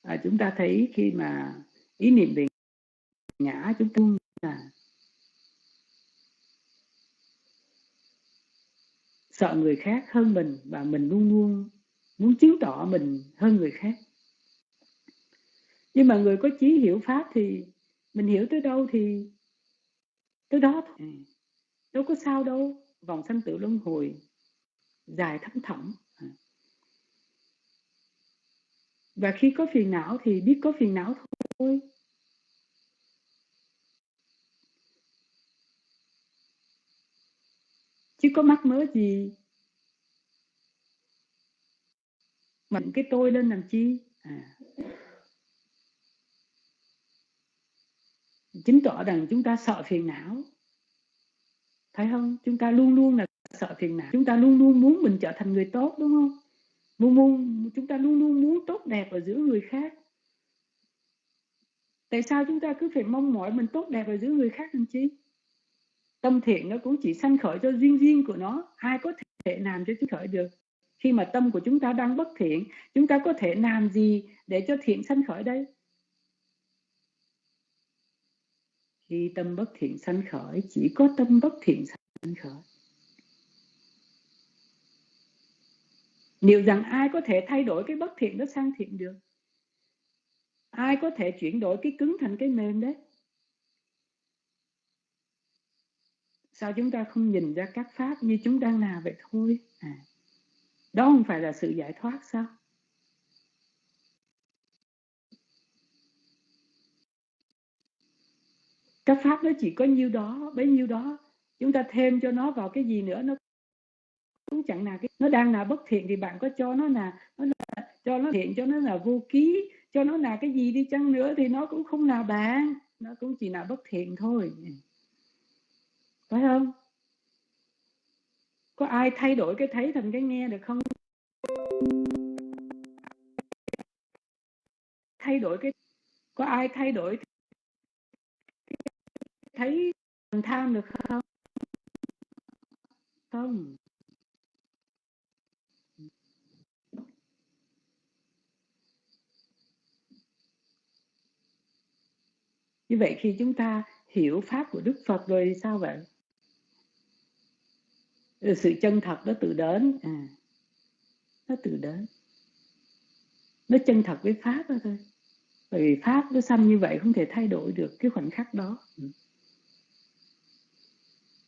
À, chúng ta thấy khi mà ý niệm về ngã chúng ta là sợ người khác hơn mình và mình luôn luôn muốn chứng tỏ mình hơn người khác. Nhưng mà người có trí hiểu pháp thì mình hiểu tới đâu thì tới đó thôi ừ. đâu có sao đâu vòng sanh tử luân hồi dài thấm thẳm à. và khi có phiền não thì biết có phiền não thôi chứ có mắc mớ gì mình cái tôi lên làm chi à. Chứng tỏ rằng chúng ta sợ phiền não. Phải không? Chúng ta luôn luôn là sợ phiền não. Chúng ta luôn luôn muốn mình trở thành người tốt, đúng không? Luôn luôn chúng ta luôn luôn muốn tốt đẹp ở giữa người khác. Tại sao chúng ta cứ phải mong mỏi mình tốt đẹp ở giữa người khác làm chi? Tâm thiện nó cũng chỉ sanh khởi cho riêng riêng của nó. Ai có thể làm cho chúng khởi được? Khi mà tâm của chúng ta đang bất thiện, chúng ta có thể làm gì để cho thiện sanh khởi đây? Khi tâm bất thiện sanh khởi, chỉ có tâm bất thiện sanh khởi. Liệu rằng ai có thể thay đổi cái bất thiện đó sang thiện được? Ai có thể chuyển đổi cái cứng thành cái mềm đấy? Sao chúng ta không nhìn ra các pháp như chúng đang là vậy thôi? À đó không phải là sự giải thoát sao? Các pháp nó chỉ có nhiêu đó, bấy nhiêu đó. Chúng ta thêm cho nó vào cái gì nữa, nó cũng chẳng là cái, nó đang là bất thiện thì bạn có cho nó là nó là, cho nó thiện, cho nó là vô ký, cho nó là cái gì đi chăng nữa thì nó cũng không là bạn. Nó cũng chỉ là bất thiện thôi. Phải không? Có ai thay đổi cái thấy thành cái nghe được không? Thay đổi cái, có ai thay đổi thấy tham được không? Không. Như vậy khi chúng ta hiểu pháp của đức phật rồi thì sao vậy? Sự chân thật đó tự đến. À nó tự đến. Nó chân thật với pháp đó thôi. Bởi vì pháp nó xanh như vậy không thể thay đổi được cái khoảnh khắc đó. Ừ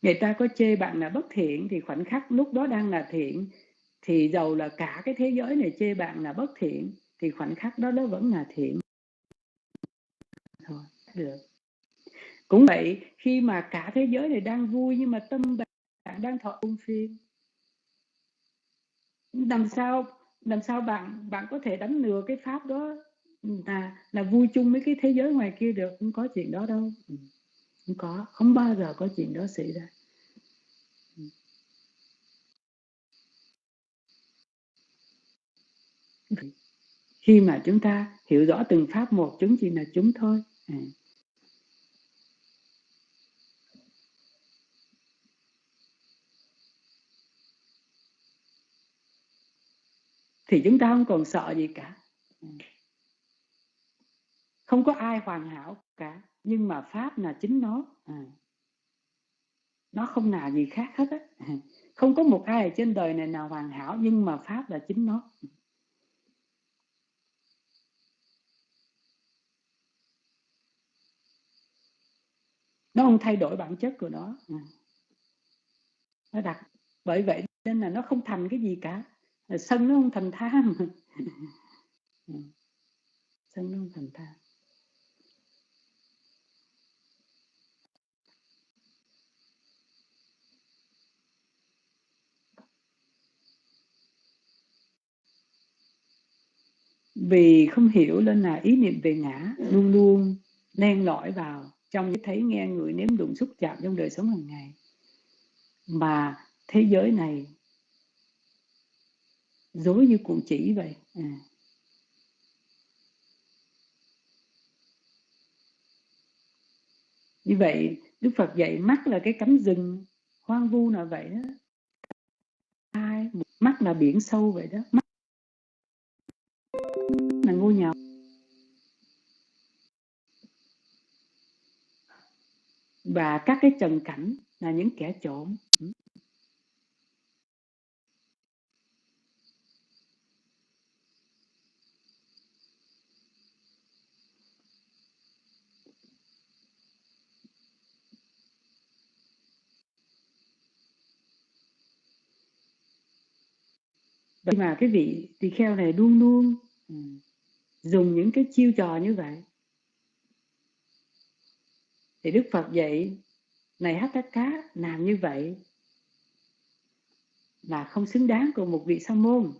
người ta có chê bạn là bất thiện thì khoảnh khắc lúc đó đang là thiện thì dầu là cả cái thế giới này chê bạn là bất thiện thì khoảnh khắc đó nó vẫn là thiện. Thôi được. Cũng vậy khi mà cả thế giới này đang vui nhưng mà tâm bạn đang thọ ung phiên làm sao làm sao bạn bạn có thể đánh lừa cái pháp đó là là vui chung với cái thế giới ngoài kia được? Không có chuyện đó đâu. Ừ, không có, không bao giờ có chuyện đó xảy ra. Khi mà chúng ta hiểu rõ từng pháp một, chúng chỉ là chúng thôi. À. thì chúng ta không còn sợ gì cả. À. Không có ai hoàn hảo cả nhưng mà pháp là chính nó. À. nó không nào gì khác hết á. À, không có một ai ở trên đời này nào hoàn hảo, nhưng mà pháp là chính nó. Nó không thay đổi bản chất của nó. À. nó đặt bởi vậy nên là nó không thành cái gì cả. Sân nó không thành tham. Ừ, sân nó không thành tham. Vì không hiểu nên là ý niệm về ngã luôn luôn len lỏi vào trong thấy nghe người nếm đụng xúc chạm trong đời sống hàng ngày. Mà thế giới này dối như cuộn chỉ vậy. À. như vậy, đức phật dạy mắt là cái cánh rừng, hoang vu là vậy đó. Ai mắt là biển sâu vậy đó. mắt và các cái trần cảnh là những kẻ trộm Vậy mà cái vị tỳ kheo này luôn luôn ừ, dùng những cái chiêu trò như vậy. Thì Đức Phật dạy, này hát các cá, làm như vậy là không xứng đáng của một vị sa môn.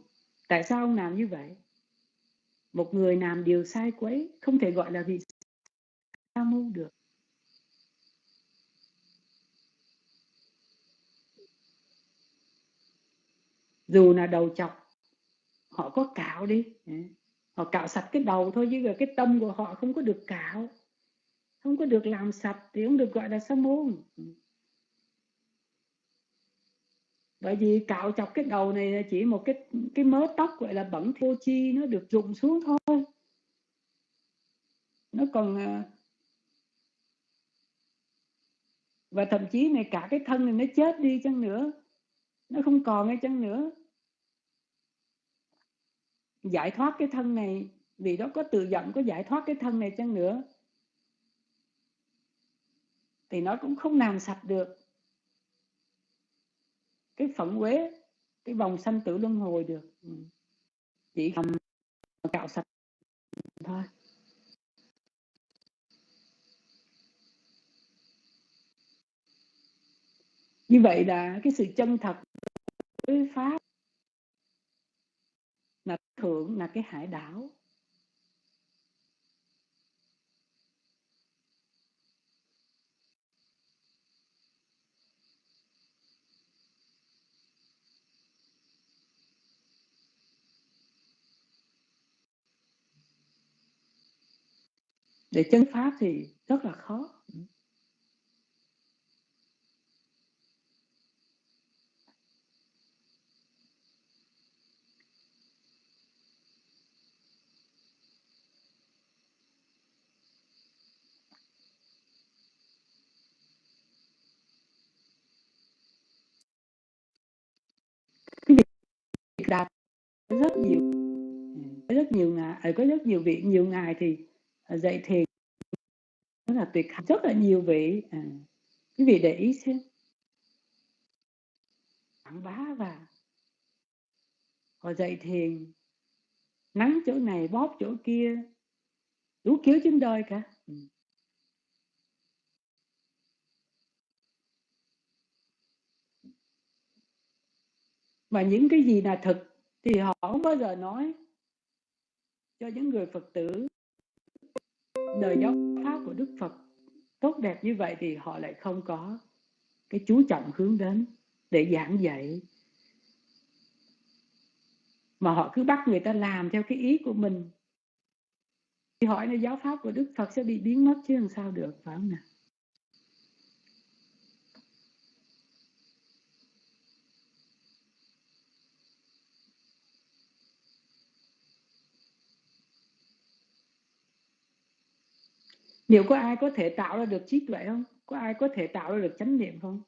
Tại sao ông làm như vậy? Một người làm điều sai quấy không thể gọi là vị sa môn được. dù là đầu chọc họ có cạo đi họ cạo sạch cái đầu thôi chứ cái tâm của họ không có được cạo không có được làm sạch thì không được gọi là sa môn. Ừ. Bởi vì cạo chọc cái đầu này là chỉ một cái cái mớ tóc gọi là bẩn vô chi nó được rụng xuống thôi. Nó còn à, và thậm chí này cả cái thân này nó chết đi chăng nữa. Nó không còn hay chăng nữa. Giải thoát cái thân này, vì đó có tự giận có giải thoát cái thân này chăng nữa thì nó cũng không làm sạch được. Cái phận quế, cái vòng sanh tử luân hồi được. Ừ. Chỉ cầm cạo sạch thôi. Như vậy là cái sự chân thật với pháp là thượng là cái hải đảo. Để chân pháp thì rất là khó. Ừ. Đạt rất nhiều, có rất nhiều ngài có rất nhiều vị nhiều ngài thì à, dạy thiền rất là tuyệt rất là nhiều vị. À, quý vị để ý xem. Quảng bá và họ dạy thiền nắng chỗ này bóp chỗ kia đủ kiểu trên đời cả. Ừ. mà những cái gì là thực thì họ không bao giờ nói cho những người Phật tử đời giáo pháp của Đức Phật tốt đẹp như vậy thì họ lại không có cái chú trọng hướng đến để giảng dạy. Mà họ cứ bắt người ta làm theo cái ý của mình. Thì hỏi là giáo pháp của Đức Phật sẽ bị biến mất chứ làm sao được, phải không nào? Liệu có ai có thể tạo ra được trí tuệ không? Có ai có thể tạo ra được chánh niệm không?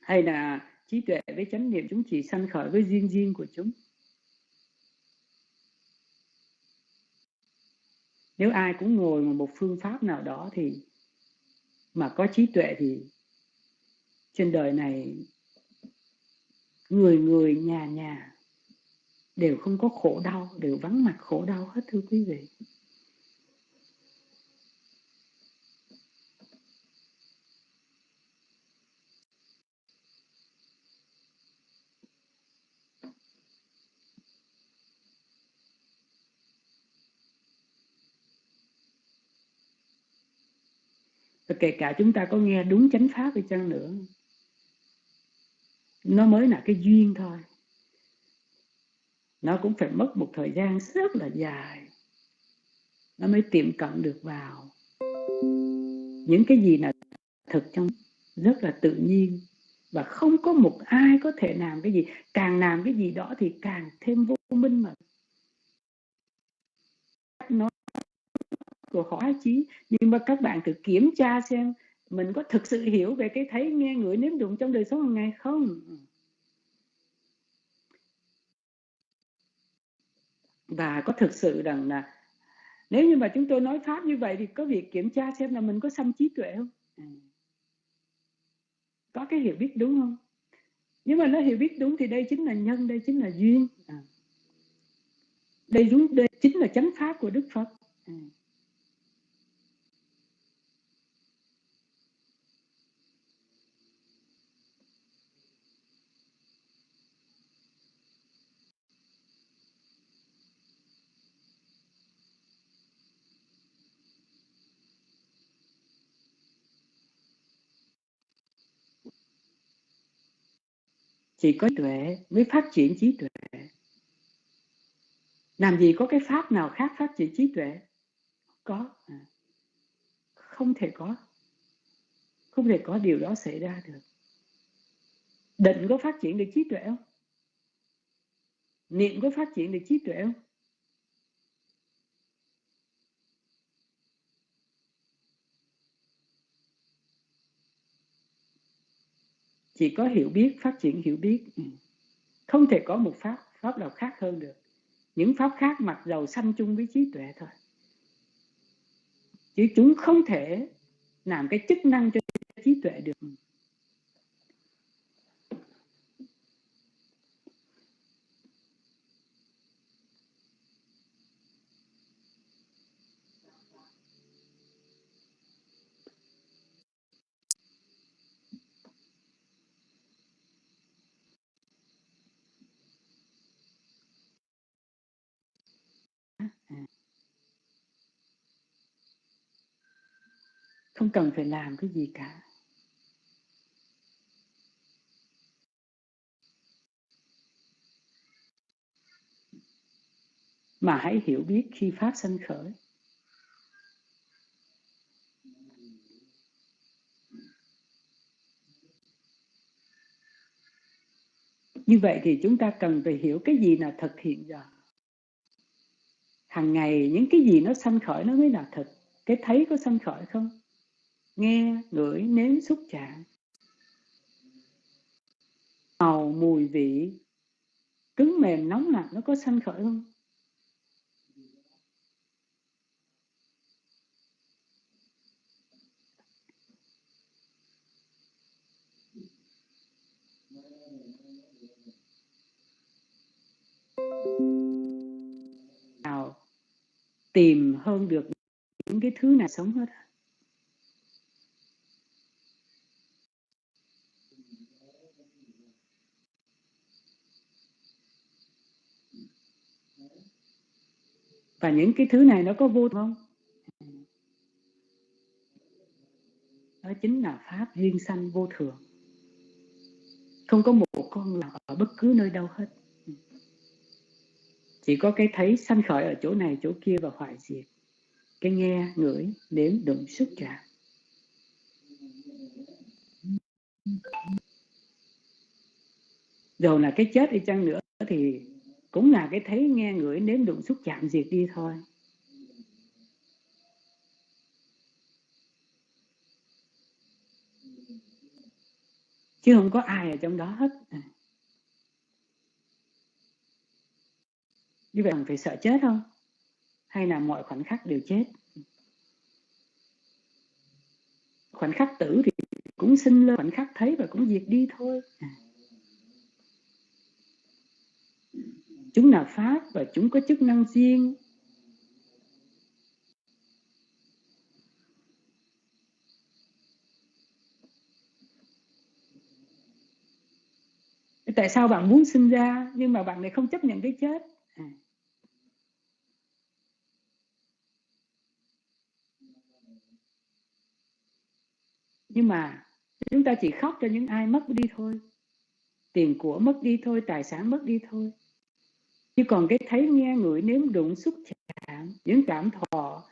Hay là trí tuệ với chánh niệm chúng chỉ sanh khởi với riêng riêng của chúng? Nếu ai cũng ngồi một phương pháp nào đó thì mà có trí tuệ thì trên đời này người người nhà nhà đều không có khổ đau, đều vắng mặt khổ đau hết, thưa quý vị. Và kể cả chúng ta có nghe đúng chánh pháp đi chăng nữa, nó mới là cái duyên thôi nó cũng phải mất một thời gian rất là dài. Nó mới tiệm cận được vào. Những cái gì là thực trong rất là tự nhiên. Và không có một ai có thể làm cái gì. Càng làm cái gì đó thì càng thêm vô minh mà. Nó của họ trí nhưng mà các bạn thử kiểm tra xem mình có thực sự hiểu về cái thấy nghe ngửi nếm đụng trong đời sống hàng ngày không? Và có thực sự rằng là nếu như mà chúng tôi nói pháp như vậy thì có việc kiểm tra xem là mình có xâm trí tuệ không à. có cái hiểu biết đúng không nhưng mà nó hiểu biết đúng thì đây chính là nhân, đây chính là duyên à. đây đúng, đây chính là chánh pháp của đức phật à. Chỉ có tuệ mới phát triển trí tuệ. Làm gì có cái pháp nào khác phát triển trí tuệ? Có à. không thể có. Không thể có điều đó xảy ra được. Định có phát triển được trí tuệ không? Niệm có phát triển được trí tuệ không? Chỉ có hiểu biết, phát triển hiểu biết. Ừ. Không thể có một pháp pháp nào khác hơn được. Những pháp khác mặc dầu sanh chung với trí tuệ thôi. Chứ chúng không thể làm cái chức năng cho trí tuệ được không cần phải làm cái gì cả. Mà hãy hiểu biết khi pháp sanh khởi. Như vậy thì chúng ta cần phải hiểu cái gì là thực hiện giờ. Hàng ngày những cái gì nó sanh khởi nó mới là thực cái thấy có sanh khởi không? Nghe ngửi nếm xúc chạm. Màu mùi vị. Cứng mềm nóng lạnh nó có sanh khởi không? Nào, tìm hơn được những cái thứ này sống hết. Và những cái thứ này nó có vô không? Đó chính là pháp duyên sanh vô thường. Không có một con nào ở bất cứ nơi đâu hết. Chỉ có cái thấy sanh khởi ở chỗ này, chỗ kia và hoại diệt. Cái nghe, ngửi, nếm, đụng, xúc chạm. Dù là cái chết đi chăng nữa thì cũng là cái thấy nghe ngửi nếm đụng xúc chạm diệt đi thôi. Chứ không có ai ở trong đó hết. Như vậy phải sợ chết không? Hay là mọi khoảnh khắc đều chết? Khoảnh khắc tử thì cũng sinh lên, khoảnh khắc thấy và cũng diệt đi thôi. à. Chúng là pháp và chúng có chức năng riêng. Tại sao bạn muốn sinh ra nhưng mà bạn lại không chấp nhận cái chết? À. nhưng mà chúng ta chỉ khóc cho những ai mất đi thôi. Tiền của mất đi thôi, tài sản mất đi thôi chứ còn cái thấy nghe ngửi nếm đụng xúc chạm, những cảm thọ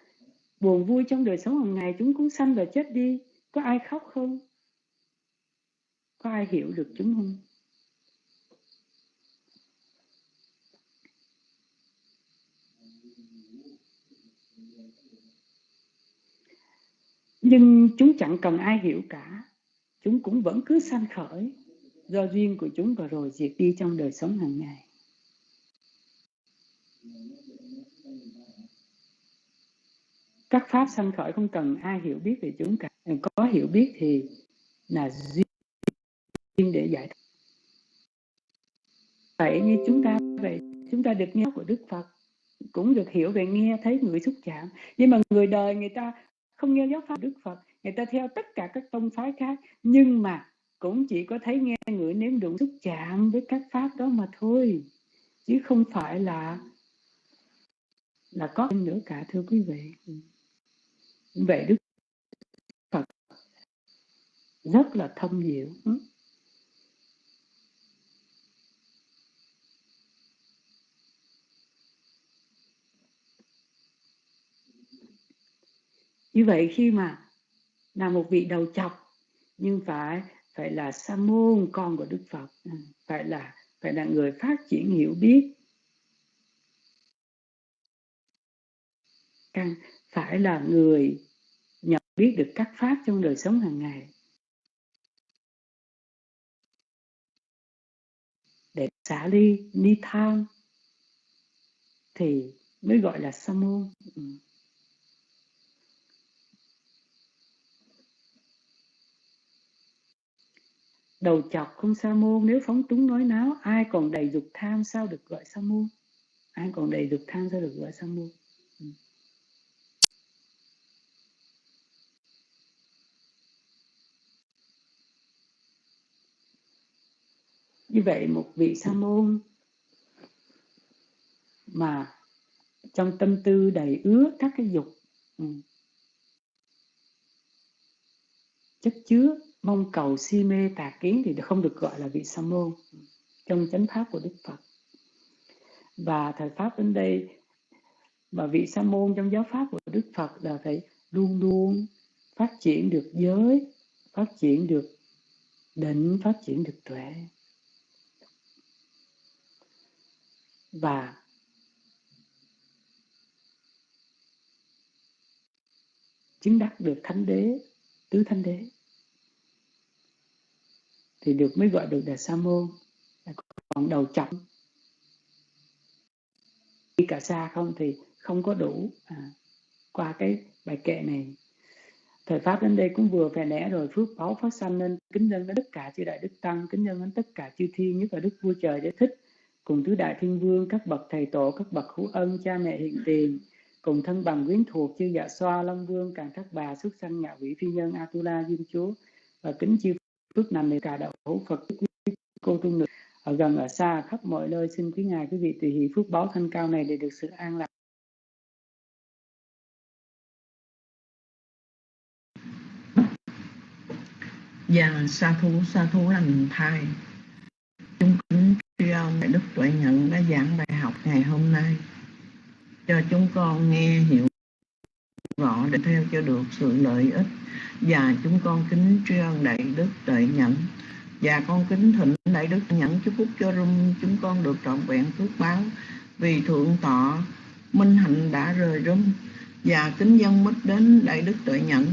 buồn vui trong đời sống hàng ngày, chúng cũng sanh và chết đi. Có ai khóc không? Có ai hiểu được chúng không? Nhưng chúng chẳng cần ai hiểu cả. Chúng cũng vẫn cứ sanh khởi do duyên của chúng và rồi diệt đi trong đời sống hàng ngày các pháp sanh khởi không cần ai hiểu biết về chúng cả. Có hiểu biết thì là duyên để giải thích vậy như chúng ta vậy chúng ta được nghe của đức phật, cũng được hiểu về nghe thấy người xúc chạm. Nhưng mà người đời, người ta không nghe giáo pháp đức phật. Người ta theo tất cả các tông phái khác, nhưng mà cũng chỉ có thấy nghe người nếm đụng xúc chạm với các pháp đó mà thôi. Chứ không phải là là có nữa cả, thưa quý vị. Vậy đức phật, rất là thông diệu. Như vậy khi mà là một vị đầu chọc, nhưng phải phải là sa môn, con của đức phật, phải là phải là người phát triển hiểu biết căn phải là người nhận biết được các pháp trong đời sống hàng ngày. Để xả ly, ni tham thì mới gọi là sa môn. Ừ. đầu chọc không sa môn, nếu phóng túng nói náo, ai còn đầy dục tham sao được gọi sa môn? Ai còn đầy dục tham sao được gọi sa môn? Như vậy một vị sa môn mà trong tâm tư đầy ứa các cái dục ừ, chất chứa mong cầu si mê tà kiến thì không được gọi là vị sa môn trong chánh pháp của đức phật. Và thời pháp đến đây, mà vị sa môn trong giáo pháp của đức phật là phải luôn luôn phát triển được giới, phát triển được định, phát triển được tuệ. Và chứng đắc được thánh đế tứ thánh đế. Thì được mới gọi được là sa môn còn đầu chậm đi cả xa không thì không có đủ à, qua cái bài kệ này. Thời pháp đến đây cũng vừa phè nẻ rồi phước báo phát sanh nên kính dân đến tất cả chư đại đức tăng kính dân đến tất cả chư thiên nhất là đức vua trời để thích cùng tứ đại thiên vương các bậc thầy tổ các bậc hữu ân cha mẹ hiện tiền cùng thân bằng quyến thuộc chư dạ xoa long vương càng các bà xuất sanh ngạ quỷ phi nhân atula dương chúa. Và kính chư phước nằm để cả đạo hữu phật cô tu nữ. Ở gần ở xa khắp mọi nơi xin quý ngài quý vị tùy hỷ phước báo thanh cao này để được sự an lạc. Dạ, sa thú, sa thú lành thai ông Đại Đức Tuệ Nhận đã giảng bài học ngày hôm nay. Cho chúng con nghe hiểu rõ để theo cho được sự lợi ích. Và chúng con kính tri ân Đại Đức Tuệ Nhận. Và con kính thịnh Đại Đức nhận chúc phúc cho rung chúng con được trọn vẹn phước báo. Vì thượng tọa minh hạnh đã rời rung. Và kính dân mít đến Đại Đức Tuệ Nhẫn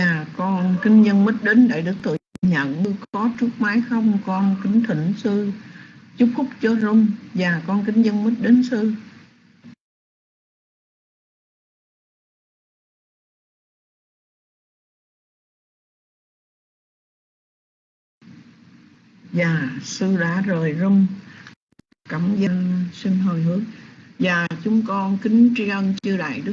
Dạ con kính nhân mít đến Đại Đức Tự Nhận. Có trước máy không, con kính thỉnh sư. Chúc phúc cho rung, và con kính dân mít đến sư. Dạ sư đã rời rung, cảm dân xin hồi hướng và chúng con kính tri ân chư đại đức